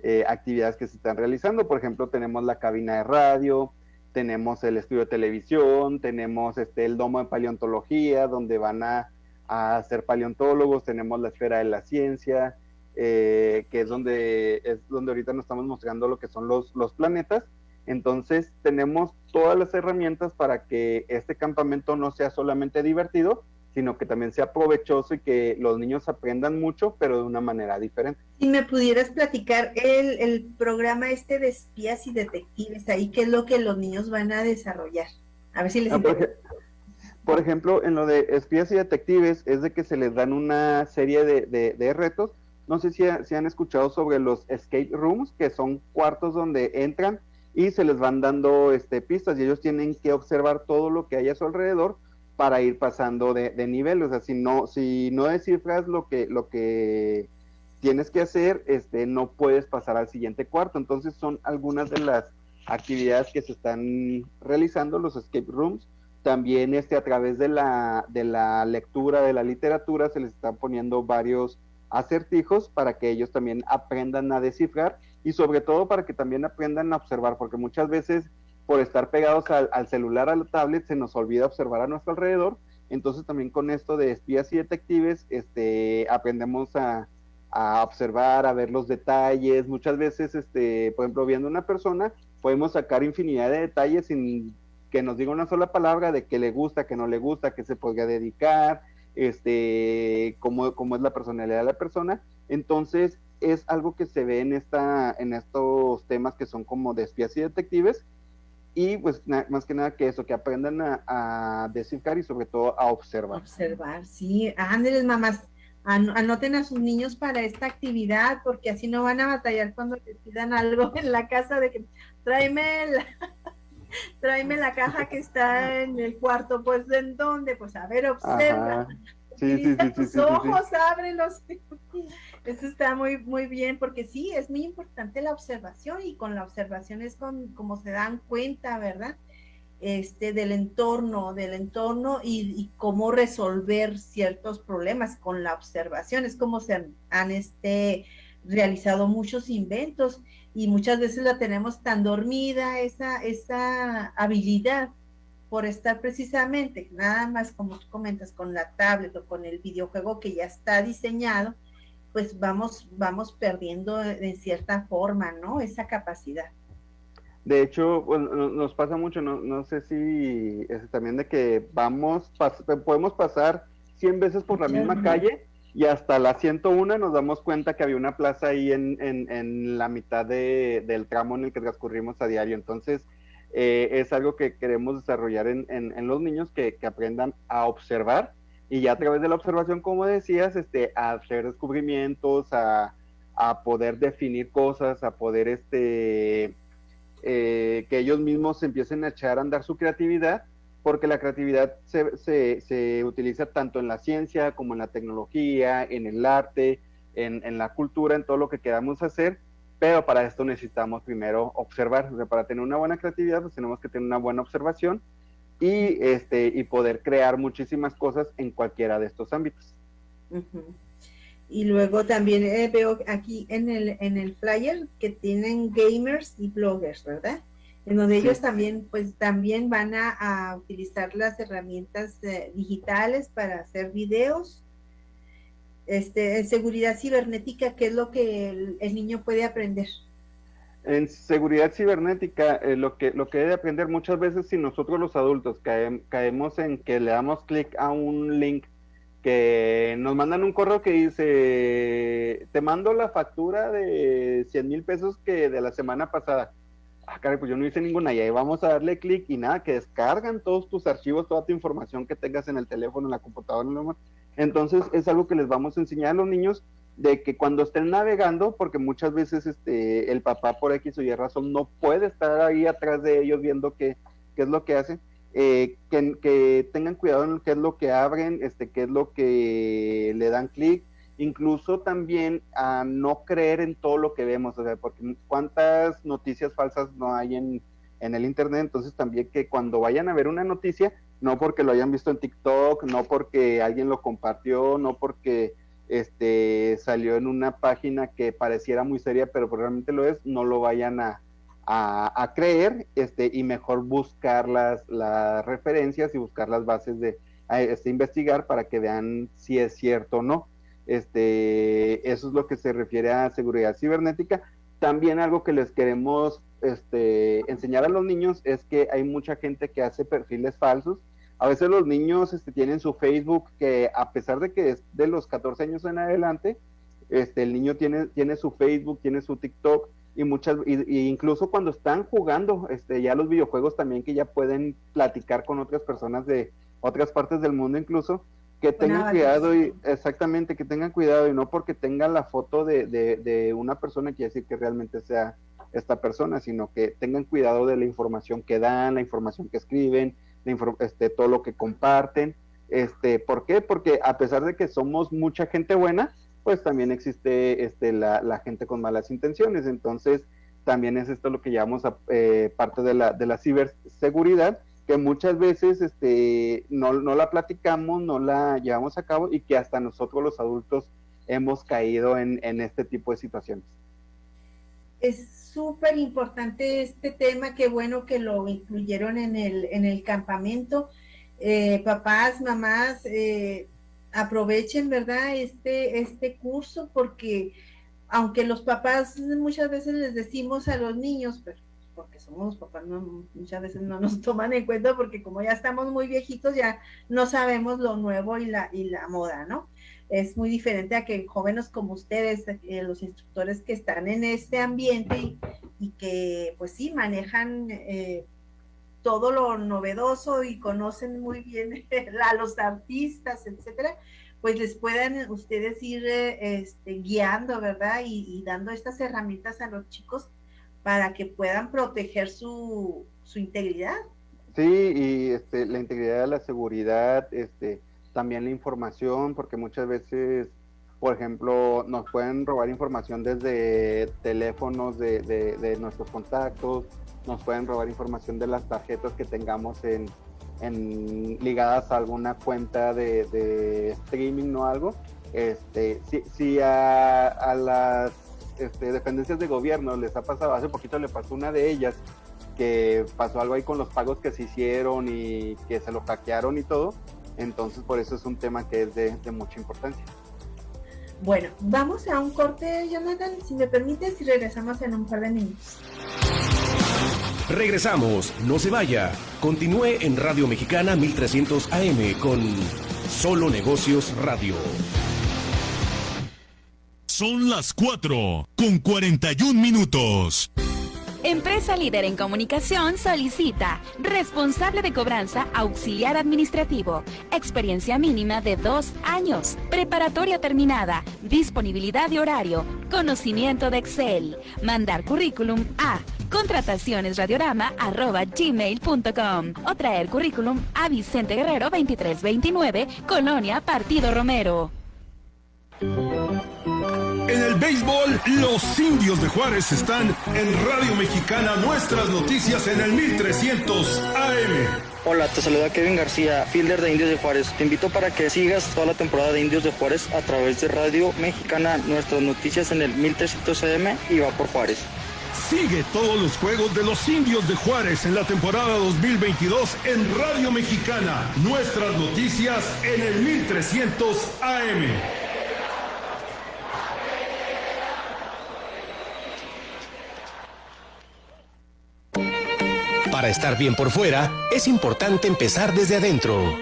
S3: eh, actividades que se están realizando. Por ejemplo, tenemos la cabina de radio, tenemos el estudio de televisión, tenemos este, el domo de paleontología, donde van a, a ser paleontólogos, tenemos la esfera de la ciencia, eh, que es donde, es donde ahorita nos estamos mostrando lo que son los, los planetas. Entonces tenemos todas las herramientas para que este campamento no sea solamente divertido, sino que también sea provechoso y que los niños aprendan mucho, pero de una manera diferente.
S2: Si me pudieras platicar el, el programa este de espías y detectives, ahí qué es lo que los niños van a desarrollar. A ver si les ah,
S3: por, ejemplo, en lo de espías y detectives es de que se les dan una serie de, de, retos. No sé si, si, han escuchado sobre los escape rooms, que son cuartos donde entran y se les van dando este, pistas y ellos tienen que observar todo lo que hay a su alrededor para ir pasando de, nivel. O sea, si no, si no descifras lo que, lo que tienes que hacer, este, no puedes pasar al siguiente cuarto. Entonces son algunas de las actividades que se están realizando, los escape rooms. También este, a través de de la lectura, de la literatura, se les están poniendo varios acertijos para que ellos también aprendan a descifrar y sobre todo para que también aprendan a observar, porque muchas veces por estar pegados al, celular, a la tablet, se nos olvida observar a nuestro alrededor. Entonces también con esto de espías y detectives, este, aprendemos a, observar, a ver los detalles. Muchas veces, este, por ejemplo, viendo una persona, podemos sacar infinidad de detalles sin que nos diga una sola palabra de qué le gusta, qué no le gusta, qué se podría dedicar, este, cómo, cómo es la personalidad de la persona. Entonces, es algo que se ve en, esta, en estos temas que son como de espías y detectives, y pues más que nada que eso, que aprendan a, descifrar y sobre todo a observar.
S2: Observar, sí. Ándeles, mamás, anoten a sus niños para esta actividad, porque así no van a batallar cuando les pidan algo en la casa de que tráeme la, tráeme la caja que está en el cuarto, pues ¿en dónde? Pues a ver, observa. Sí, sí, sí, tus ojos, ábrelos. Eso está muy, muy bien, porque sí, es muy importante la observación y con la observación es con, como se dan cuenta, ¿verdad? Este, del entorno, del entorno y, cómo resolver ciertos problemas con la observación. Es como se han, este, realizado muchos inventos y muchas veces la tenemos tan dormida, esa, esa habilidad por estar precisamente, nada más como tú comentas, con la tablet o con el videojuego que ya está diseñado, pues vamos, vamos perdiendo de cierta forma, ¿no? Esa capacidad.
S3: De hecho, nos pasa mucho, no, no sé si es también de que vamos, podemos pasar 100 veces por la misma calle y hasta la 101 nos damos cuenta que había una plaza ahí en, en, la mitad de, del tramo en el que transcurrimos a diario. Entonces, eh, es algo que queremos desarrollar en, en los niños que, que, aprendan a observar y ya a través de la observación, como decías, este, a hacer descubrimientos, a, a poder definir cosas, a poder este, eh, que ellos mismos empiecen a echar a andar su creatividad porque la creatividad se, se, utiliza tanto en la ciencia como en la tecnología, en el arte, en, en, la cultura, en todo lo que queramos hacer, pero para esto necesitamos primero observar, para tener una buena creatividad pues tenemos que tener una buena observación y, este, y poder crear muchísimas cosas en cualquiera de estos ámbitos.
S2: Y luego también eh, veo aquí en el, en el flyer que tienen gamers y bloggers, ¿verdad? en donde ellos también, pues también van a, utilizar las herramientas eh, digitales para hacer videos. Este, en seguridad cibernética, ¿qué es lo que el, niño puede aprender?
S3: En seguridad cibernética, eh, lo, que, lo que debe aprender muchas veces si nosotros los adultos caemos en que le damos clic a un link que nos mandan un correo que dice, te mando la factura de 100 mil pesos que de la semana pasada ah, caray, pues yo no hice ninguna, y ahí vamos a darle clic y nada, que descargan todos tus archivos, toda tu información que tengas en el teléfono, en la computadora, en Entonces es algo que les vamos a enseñar a los niños de que cuando estén navegando, porque muchas veces este, el papá por X o Y razón no puede estar ahí atrás de ellos viendo qué, qué es lo que hacen, eh, que, que, tengan cuidado en qué es lo que abren, este, qué es lo que le dan clic, incluso también a no creer en todo lo que vemos, o sea, porque cuántas noticias falsas no hay en, en el Internet, entonces también que cuando vayan a ver una noticia, no porque lo hayan visto en TikTok, no porque alguien lo compartió, no porque este salió en una página que pareciera muy seria, pero realmente lo es, no lo vayan a, a, creer este, y mejor buscar las, las referencias y buscar las bases de este, investigar para que vean si es cierto o no. Este, eso es lo que se refiere a seguridad cibernética. También algo que les queremos este, enseñar a los niños es que hay mucha gente que hace perfiles falsos. A veces los niños este, tienen su Facebook que a pesar de que es de los 14 años en adelante, este, el niño tiene, tiene su Facebook, tiene su TikTok y muchas, y, incluso cuando están jugando, este, ya los videojuegos también que ya pueden platicar con otras personas de otras partes del mundo incluso, que tengan cuidado y exactamente que tengan cuidado y no porque tengan la foto de, de, una persona quiere decir que realmente sea esta persona, sino que tengan cuidado de la información que dan, la información que escriben, este, todo lo que comparten. Este, ¿Por qué? Porque a pesar de que somos mucha gente buena, pues también existe este, la, la gente con malas intenciones. Entonces, también es esto lo que llamamos a, eh, parte de la, de la ciberseguridad, que muchas veces este, no, no, la platicamos, no la llevamos a cabo y que hasta nosotros los adultos hemos caído en, en este tipo de situaciones.
S2: Es súper importante este tema, qué bueno que lo incluyeron en el, en el campamento. Eh, papás, mamás, eh, aprovechen, ¿verdad? Este, este curso porque aunque los papás muchas veces les decimos a los niños, pero porque somos papás, muchas veces no nos toman en cuenta porque como ya estamos muy viejitos, ya no sabemos lo nuevo y la, y la moda, ¿no? Es muy diferente a que jóvenes como ustedes, eh, los instructores que están en este ambiente y, que pues sí manejan eh, todo lo novedoso y conocen muy bien a los artistas, etcétera, pues les puedan ustedes ir eh, este, guiando, ¿verdad? y, dando estas herramientas a los chicos para que puedan proteger su, su integridad.
S3: Sí, y este, la integridad, la seguridad, este, también la información, porque muchas veces, por ejemplo, nos pueden robar información desde teléfonos de, de, nuestros contactos, nos pueden robar información de las tarjetas que tengamos en, en ligadas a alguna cuenta de, de streaming o algo. Este, si, si a, a las este, dependencias de gobierno les ha pasado, hace poquito le pasó una de ellas, que pasó algo ahí con los pagos que se hicieron y que se lo hackearon y todo. Entonces, por eso es un tema que es de, mucha importancia.
S2: Bueno, vamos a un corte, Jonathan, si me permites, y regresamos en un par de minutos.
S1: Regresamos, no se vaya. Continúe en Radio Mexicana 1300 AM con Solo Negocios Radio.
S10: Son las 4 con 41 minutos.
S20: Empresa líder en comunicación solicita responsable de cobranza auxiliar administrativo, experiencia mínima de dos años, preparatoria terminada, disponibilidad de horario, conocimiento de Excel, mandar currículum a contratacionesradiorama.gmail.com o traer currículum a Vicente Guerrero 2329, Colonia Partido Romero.
S10: En el béisbol, los indios de Juárez están en Radio Mexicana, nuestras noticias en el 1300 AM.
S21: Hola, te saluda Kevin García, fielder de Indios de Juárez. Te invito para que sigas toda la temporada de Indios de Juárez a través de Radio Mexicana, nuestras noticias en el 1300 AM y va por Juárez.
S10: Sigue todos los juegos de los indios de Juárez en la temporada 2022 en Radio Mexicana, nuestras noticias en el 1300 AM.
S1: Para estar bien por fuera, es importante empezar desde adentro.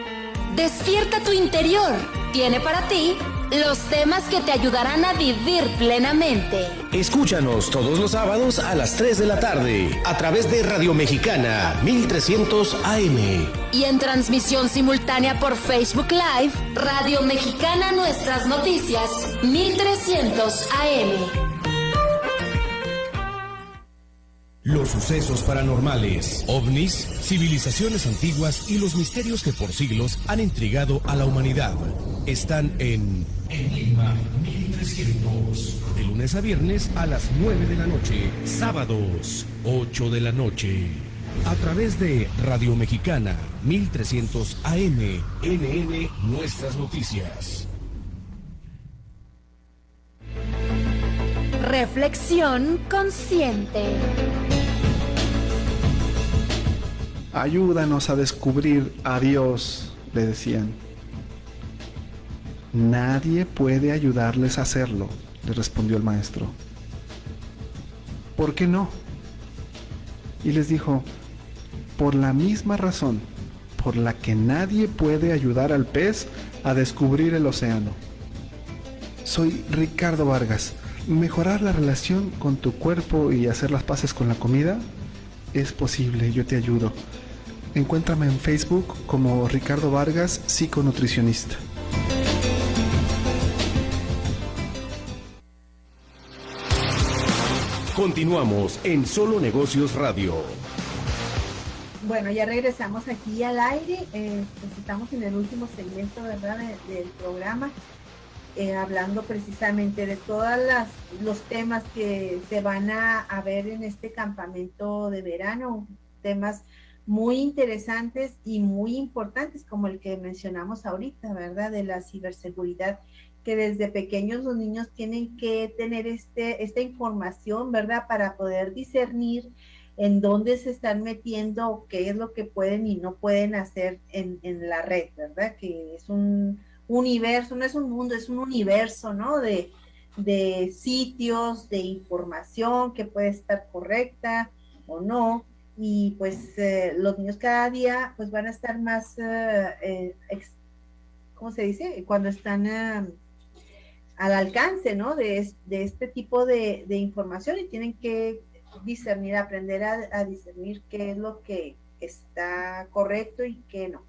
S22: Despierta tu interior. Tiene para ti los temas que te ayudarán a vivir plenamente.
S1: Escúchanos todos los sábados a las 3 de la tarde a través de Radio Mexicana 1300 AM.
S22: Y en transmisión simultánea por Facebook Live, Radio Mexicana Nuestras Noticias 1300 AM.
S1: Los sucesos paranormales, ovnis, civilizaciones antiguas y los misterios que por siglos han intrigado a la humanidad están en Enigma 1300. De lunes a viernes a las 9 de la noche, sábados 8 de la noche. A través de Radio Mexicana 1300 AM, NN Nuestras Noticias.
S22: Reflexión consciente.
S12: Ayúdanos a descubrir a Dios, le decían. Nadie puede ayudarles a hacerlo, le respondió el maestro. ¿Por qué no? Y les dijo, por la misma razón por la que nadie puede ayudar al pez a descubrir el océano. Soy Ricardo Vargas. Mejorar la relación con tu cuerpo y hacer las paces con la comida es posible, yo te ayudo. Encuéntrame en Facebook como Ricardo Vargas, psiconutricionista.
S1: Continuamos en Solo Negocios Radio.
S2: Bueno, ya regresamos aquí al aire. Eh, pues estamos en el último segmento, ¿verdad?, del programa, eh, hablando precisamente de todos los temas que se van a, a ver en este campamento de verano, temas muy interesantes y muy importantes, como el que mencionamos ahorita, ¿verdad? De la ciberseguridad, que desde pequeños los niños tienen que tener este, esta información, ¿verdad? Para poder discernir en dónde se están metiendo, qué es lo que pueden y no pueden hacer en, en la red, ¿verdad? Que es un universo, no es un mundo, es un universo, ¿no? De, de sitios, de información que puede estar correcta o no y pues eh, los niños cada día pues van a estar más, eh, eh ¿cómo se dice? Cuando están eh, al alcance, ¿no? De, de este tipo de, de, información y tienen que discernir, aprender a, discernir qué es lo que está correcto y qué no.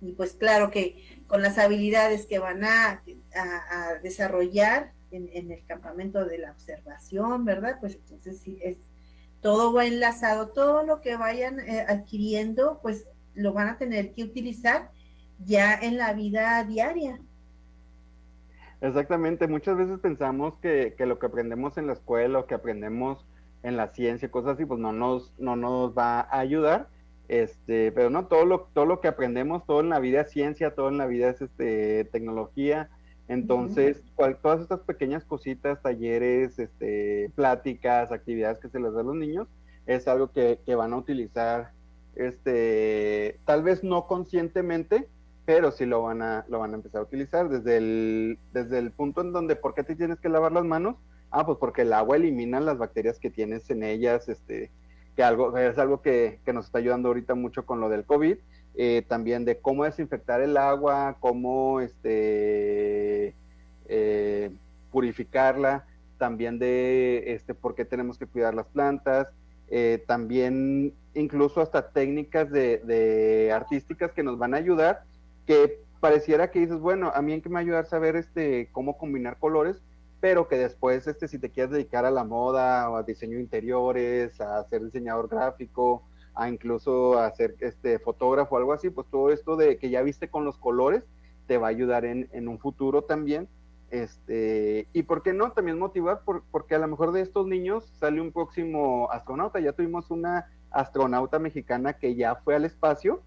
S2: Y pues claro que con las habilidades que van a, a, desarrollar en, en, el campamento de la observación, ¿verdad? Pues entonces sí es todo va enlazado, todo lo que vayan eh, adquiriendo, pues lo van a tener que utilizar ya en la vida diaria.
S3: Exactamente, muchas veces pensamos que, lo que aprendemos en la escuela o que aprendemos en la ciencia, cosas así, pues no nos, no nos va a ayudar, este, pero no, todo lo, todo lo que aprendemos, todo en la vida es ciencia, todo en la vida es este, tecnología, entonces, todas estas pequeñas cositas, talleres, este, pláticas, actividades que se les da a los niños, es algo que, van a utilizar, este, tal vez no conscientemente, pero sí lo van a, lo van a empezar a utilizar desde el, desde el punto en donde, ¿por qué te tienes que lavar las manos? Ah, pues porque el agua elimina las bacterias que tienes en ellas, este, que algo, es algo que, que nos está ayudando ahorita mucho con lo del COVID, eh, también de cómo desinfectar el agua, cómo este, eh, purificarla, también de este, por qué tenemos que cuidar las plantas, eh, también incluso hasta técnicas de, artísticas que nos van a ayudar, que pareciera que dices, bueno, a mí en que me va a ayudar saber este, cómo combinar colores, pero que después, este, si te quieres dedicar a la moda o a diseño de interiores, a ser diseñador gráfico, a incluso a ser este, fotógrafo o algo así, pues todo esto de que ya viste con los colores te va a ayudar en, en un futuro también. Este, y por qué no, también motivar, porque a lo mejor de estos niños sale un próximo astronauta. Ya tuvimos una astronauta mexicana que ya fue al espacio,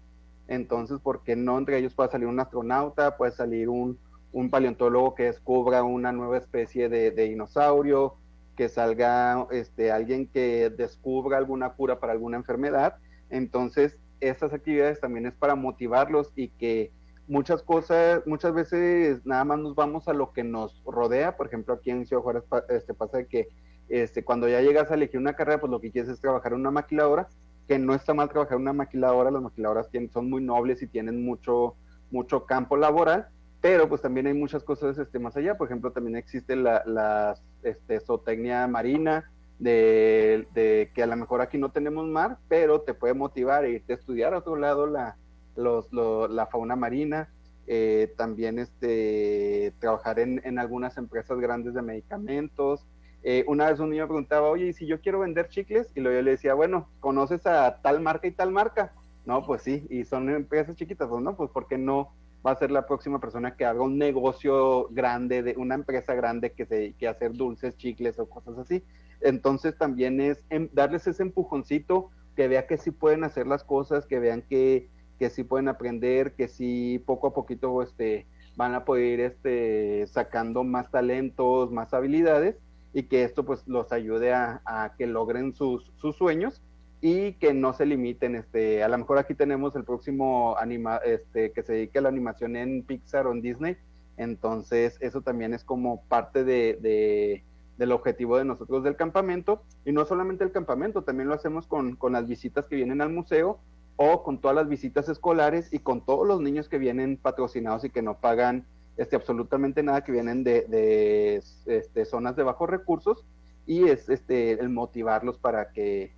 S3: entonces, ¿por qué no entre ellos puede salir un astronauta, puede salir un, un paleontólogo que descubra una nueva especie de, de, dinosaurio, que salga este, alguien que descubra alguna cura para alguna enfermedad? Entonces, estas actividades también es para motivarlos y que muchas cosas, muchas veces nada más nos vamos a lo que nos rodea, por ejemplo aquí en Ciudad Juárez este, pasa que este, cuando ya llegas a elegir una carrera, pues lo que quieres es trabajar en una maquiladora, que no está mal trabajar en una maquiladora, las maquiladoras tienen, son muy nobles y tienen mucho, mucho campo laboral, pero pues también hay muchas cosas este, más allá, por ejemplo también existe la, la este, zootecnia marina, de, de, que a lo mejor aquí no tenemos mar, pero te puede motivar a irte a estudiar a otro lado la, los, la fauna marina, eh, también este, trabajar en, en, algunas empresas grandes de medicamentos. Eh, una vez un niño preguntaba, oye, ¿y si yo quiero vender chicles? Y luego yo le decía, bueno, ¿conoces a tal marca y tal marca? No, pues sí, y son empresas chiquitas, pues no, pues porque no va a ser la próxima persona que haga un negocio grande, de una empresa grande que se a hacer dulces, chicles o cosas así. Entonces también es em, darles ese empujoncito, que vea que sí pueden hacer las cosas, que vean que, que sí pueden aprender, que sí poco a poquito este, van a poder ir este, sacando más talentos, más habilidades y que esto pues los ayude a, que logren sus, sus, sueños y que no se limiten. Este, a lo mejor aquí tenemos el próximo anima, este, que se dedique a la animación en Pixar o en Disney, entonces eso también es como parte de, de del objetivo de nosotros del campamento y no solamente el campamento, también lo hacemos con, con las visitas que vienen al museo o con todas las visitas escolares y con todos los niños que vienen patrocinados y que no pagan este, absolutamente nada, que vienen de, este, zonas de bajos recursos y es este, el motivarlos para que,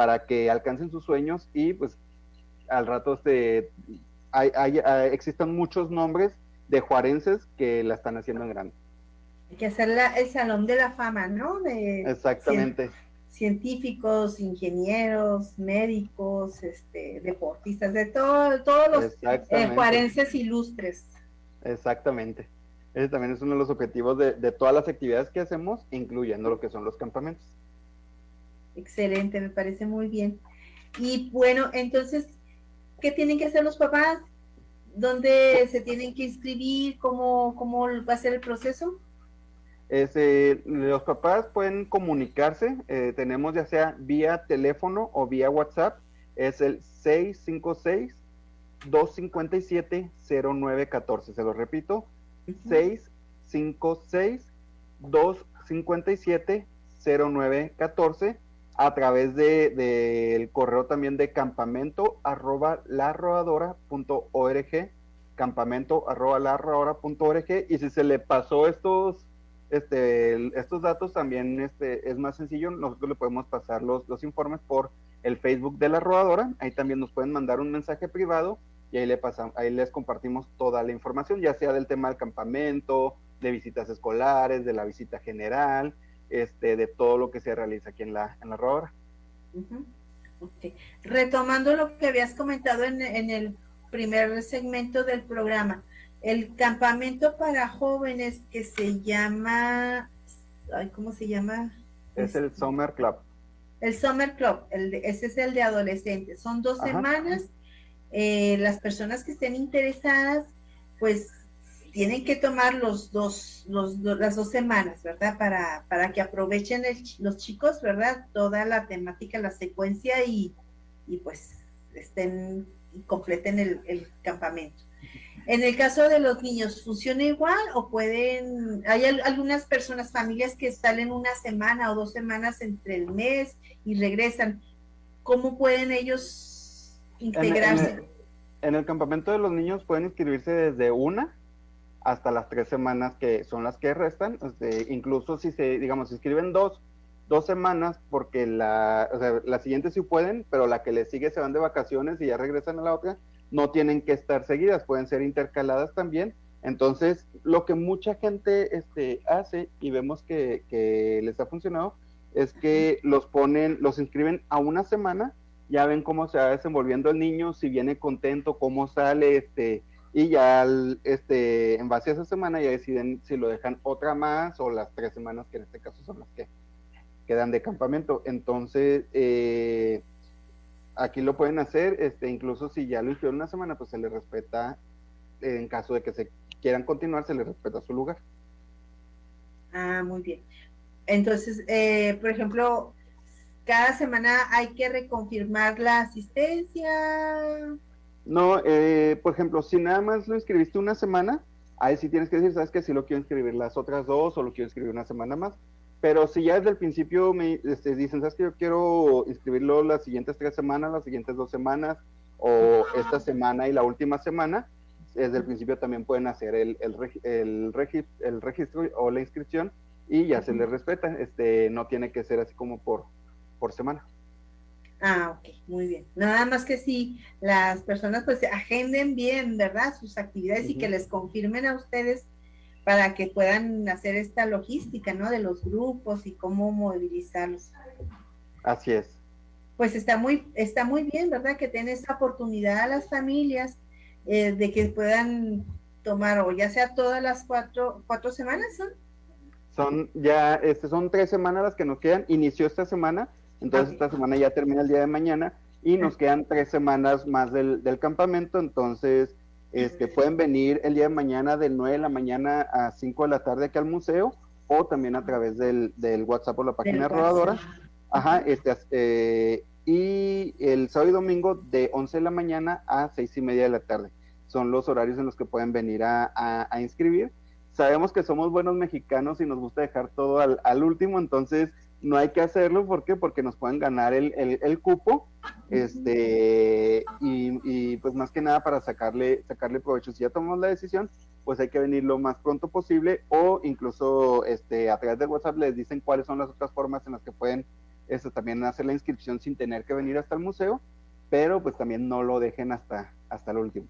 S3: para que alcancen sus sueños y pues al rato este, hay, hay, existen muchos nombres de juarenses que la están haciendo en grande.
S2: Hay que hacer el salón de la fama, ¿no? De,
S3: Exactamente
S2: científicos, ingenieros, médicos, este, deportistas, de todo, todos los eh, juarenses ilustres.
S3: Exactamente. Ese también es uno de los objetivos de, de, todas las actividades que hacemos, incluyendo lo que son los campamentos.
S2: Excelente, me parece muy bien. Y bueno, entonces, ¿qué tienen que hacer los papás? ¿Dónde se tienen que inscribir? ¿Cómo, cómo va a ser el proceso?
S3: Este, los papás pueden comunicarse, eh, tenemos ya sea vía teléfono o vía WhatsApp, es el 656-257-0914, se lo repito, 656-257-0914, a través del de, correo también de campamento arroba larroadora.org, campamento arroba larroadora.org, y si se le pasó estos este, estos datos también este, es más sencillo, nosotros le podemos pasar los, los informes por el Facebook de la rodadora, ahí también nos pueden mandar un mensaje privado y ahí, le pasamos, ahí les compartimos toda la información, ya sea del tema del campamento, de visitas escolares, de la visita general, este, de todo lo que se realiza aquí en la, en la rodadora.
S2: Retomando lo que habías comentado en, en el primer segmento del programa, el campamento para jóvenes que se llama, ¿cómo se llama?
S3: Es el Summer Club.
S2: El Summer Club, el ese es el de adolescentes. Son dos semanas. Eh, las personas que estén interesadas, pues tienen que tomar los dos, los, las dos semanas, ¿verdad? Para, para que aprovechen los chicos, ¿verdad? Toda la temática, la secuencia y, y pues estén y completen el, el campamento. En el caso de los niños, ¿funciona igual o pueden, hay algunas personas, familias que salen una semana o dos semanas entre el mes y regresan? ¿Cómo pueden ellos integrarse?
S3: En, el, campamento de los niños pueden inscribirse desde una hasta las tres semanas que son las que restan. Este, incluso si se, digamos, se inscriben dos, dos semanas, porque la, o sea, la siguiente sí pueden, pero la que le sigue se van de vacaciones y ya regresan a la otra, no tienen que estar seguidas, pueden ser intercaladas también. Entonces, lo que mucha gente este, hace y vemos que, que les ha funcionado es que los ponen, los inscriben a una semana, ya ven cómo se va desenvolviendo el niño, si viene contento, cómo sale, este, y ya este, en base a esa semana ya deciden si lo dejan otra más o las tres semanas que en este caso son las que quedan de campamento. Entonces, eh, aquí lo pueden hacer, este, incluso si ya lo hicieron una semana, pues se les respeta, en caso de que se quieran continuar, se les respeta su lugar.
S2: Ah, muy bien. Entonces, eh, por ejemplo, cada semana hay que reconfirmar la asistencia.
S3: No, eh, por ejemplo, si nada más lo inscribiste una semana, ahí sí tienes que decir, sabes que si lo quiero inscribir las otras dos o lo quiero inscribir una semana más. Pero si ya desde el principio me este, dicen, sabes que yo quiero inscribirlo las siguientes tres semanas, las siguientes dos semanas, o esta semana y la última semana, desde el principio también pueden hacer el, el, el, el registro o la inscripción y ya se les respeta. Este, no tiene que ser así como por, por semana.
S2: Ah, ok, muy bien. Nada más que si las personas pues agenden bien, ¿verdad? Sus actividades y que les confirmen a ustedes para que puedan hacer esta logística, ¿no? De los grupos y cómo movilizarlos.
S3: Así es.
S2: Pues está muy, está muy bien, ¿verdad? Que den esta oportunidad a las familias eh, de que puedan tomar, o ya sea todas las cuatro, cuatro semanas, ¿son?
S3: Son ya, este, son tres semanas las que nos quedan. Inició esta semana, entonces esta semana ya termina el día de mañana y nos quedan tres semanas más del, del campamento, entonces este, pueden venir el día de mañana de 9 de la mañana a 5 de la tarde aquí al museo o también a través del, del WhatsApp o la página rodadora. Ajá, este, eh, y el sábado y domingo de 11 de la mañana a 6 y media de la tarde. Son los horarios en los que pueden venir a, a, inscribir. Sabemos que somos buenos mexicanos y nos gusta dejar todo al, al último, entonces no hay que hacerlo, ¿por qué? Porque nos pueden ganar el, el, cupo, este, y, y, pues más que nada para sacarle, sacarle provecho. Si ya tomamos la decisión, pues hay que venir lo más pronto posible, o incluso este, a través de WhatsApp les dicen cuáles son las otras formas en las que pueden este, también hacer la inscripción sin tener que venir hasta el museo, pero pues también no lo dejen hasta, hasta el último.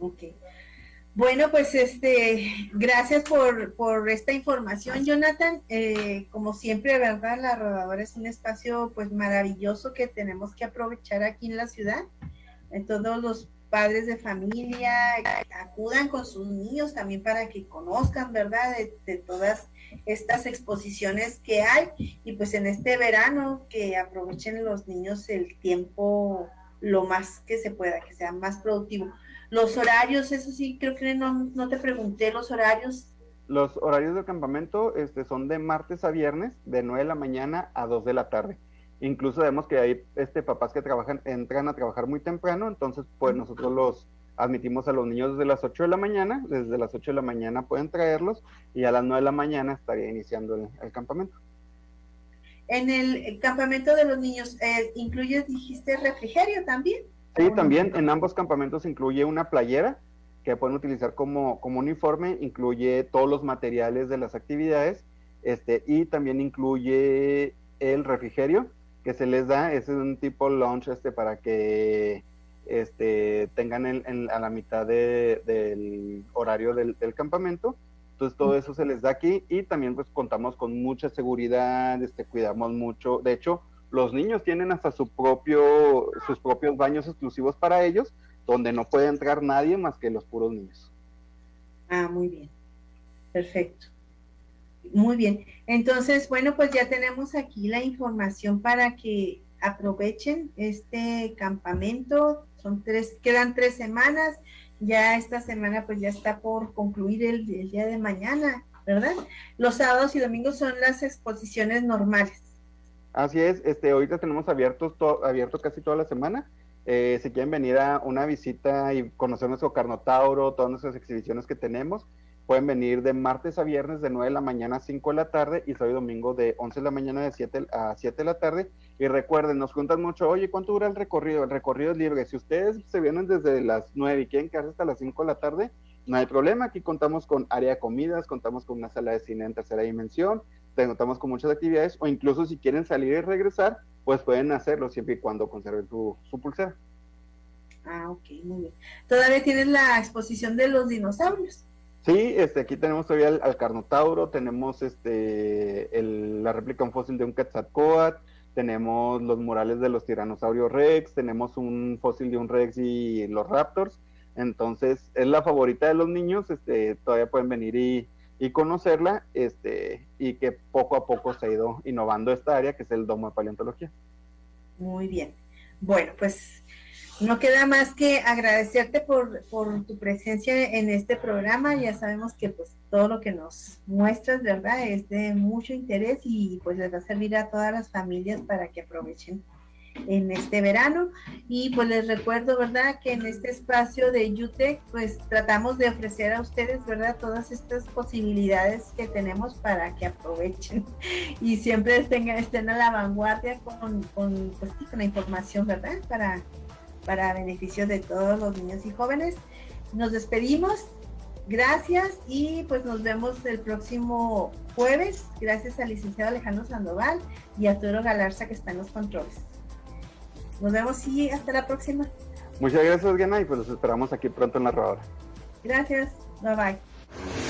S2: Ok. Bueno, pues este, gracias por, por esta información, Jonathan. Eh, como siempre, verdad, la rodadora es un espacio pues maravilloso que tenemos que aprovechar aquí en la ciudad. En todos los padres de familia acudan con sus niños también para que conozcan, ¿verdad?, de, de, todas estas exposiciones que hay. Y pues en este verano que aprovechen los niños el tiempo lo más que se pueda, que sea más productivo. Los horarios, eso sí, creo que no, no te pregunté los horarios.
S3: Los horarios del campamento este, son de martes a viernes, de 9 de la mañana a 2 de la tarde. Incluso vemos que hay este, papás que trabajan, entran a trabajar muy temprano, entonces pues nosotros los admitimos a los niños desde las 8 de la mañana, desde las 8 de la mañana pueden traerlos y a las 9 de la mañana estaría iniciando el, el campamento.
S2: En el campamento de los niños, eh, ¿incluye, dijiste, refrigerio también?
S3: Sí, también en ambos campamentos incluye una playera que pueden utilizar como, como uniforme, incluye todos los materiales de las actividades, este, y también incluye el refrigerio que se les da, es un tipo lunch este para que este, tengan en, a la mitad de, del horario del, del, campamento. Entonces todo eso se les da aquí y también pues contamos con mucha seguridad, este, cuidamos mucho. De hecho, los niños tienen hasta su propio, sus propios baños exclusivos para ellos, donde no puede entrar nadie más que los puros niños.
S2: Ah, muy bien. Perfecto. Muy bien. Entonces, bueno, pues ya tenemos aquí la información para que aprovechen este campamento. Son tres, quedan tres semanas. Ya esta semana pues ya está por concluir el, el día de mañana, ¿verdad? Los sábados y domingos son las exposiciones normales.
S3: Así es, este, ahorita tenemos abiertos to, abierto casi toda la semana. Eh, si quieren venir a una visita y conocer nuestro Carnotauro, todas nuestras exhibiciones que tenemos, pueden venir de martes a viernes de 9 de la mañana a 5 de la tarde y sábado y domingo de 11 de la mañana de 7 a 7 de la tarde. Y recuerden, nos cuentan mucho, oye, ¿cuánto dura el recorrido? El recorrido es libre. Si ustedes se vienen desde las 9 y quieren quedarse hasta las 5 de la tarde, no hay problema, aquí contamos con área de comidas, contamos con una sala de cine en tercera dimensión, contamos con muchas actividades, o incluso si quieren salir y regresar, pues pueden hacerlo siempre y cuando conserven su, pulsera.
S2: Ah, ok, muy bien. Todavía tienes la exposición de los dinosaurios.
S3: Sí, este, aquí tenemos todavía al, Carnotauro, tenemos este, la réplica un fósil de un Quetzalcoatl, tenemos los murales de los tiranosaurios Rex, tenemos un fósil de un Rex y los Raptors, entonces, es la favorita de los niños, este, todavía pueden venir y, conocerla, este, y que poco a poco se ha ido innovando esta área, que es el domo de paleontología.
S2: Muy bien. Bueno, pues no queda más que agradecerte por, por tu presencia en este programa. Ya sabemos que pues todo lo que nos muestras, ¿verdad? Es de mucho interés y pues les va a servir a todas las familias para que aprovechen en este verano. Y pues les recuerdo, ¿verdad? Que en este espacio de UTEC, pues tratamos de ofrecer a ustedes, ¿verdad? Todas estas posibilidades que tenemos para que aprovechen y siempre estén, estén a la vanguardia con, con, pues, con la información, ¿verdad? Para, para beneficio de todos los niños y jóvenes. Nos despedimos. Gracias y pues nos vemos el próximo jueves. Gracias al licenciado Alejandro Sandoval y a Toro Galarza que está en los controles. Nos vemos y hasta la próxima.
S3: Muchas gracias, Gena, y pues los esperamos aquí pronto en la rodada.
S2: Gracias. Bye bye.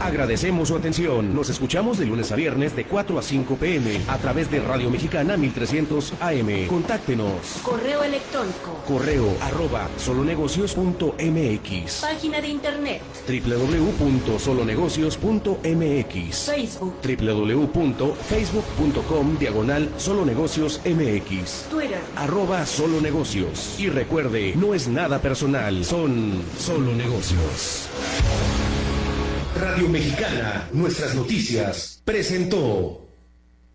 S1: Agradecemos su atención. Nos escuchamos de lunes a viernes de 4 a 5 pm a través de Radio Mexicana 1300 AM. Contáctenos.
S22: Correo electrónico.
S1: Correo arroba solonegocios.mx.
S22: Página de internet.
S1: www.solonegocios.mx.
S22: Facebook.
S1: www.facebook.com diagonal solonegociosmx.
S22: Twitter.
S1: Arroba solonegocios. Y recuerde, no es nada personal, son solo negocios. Radio Mexicana, nuestras noticias, presentó.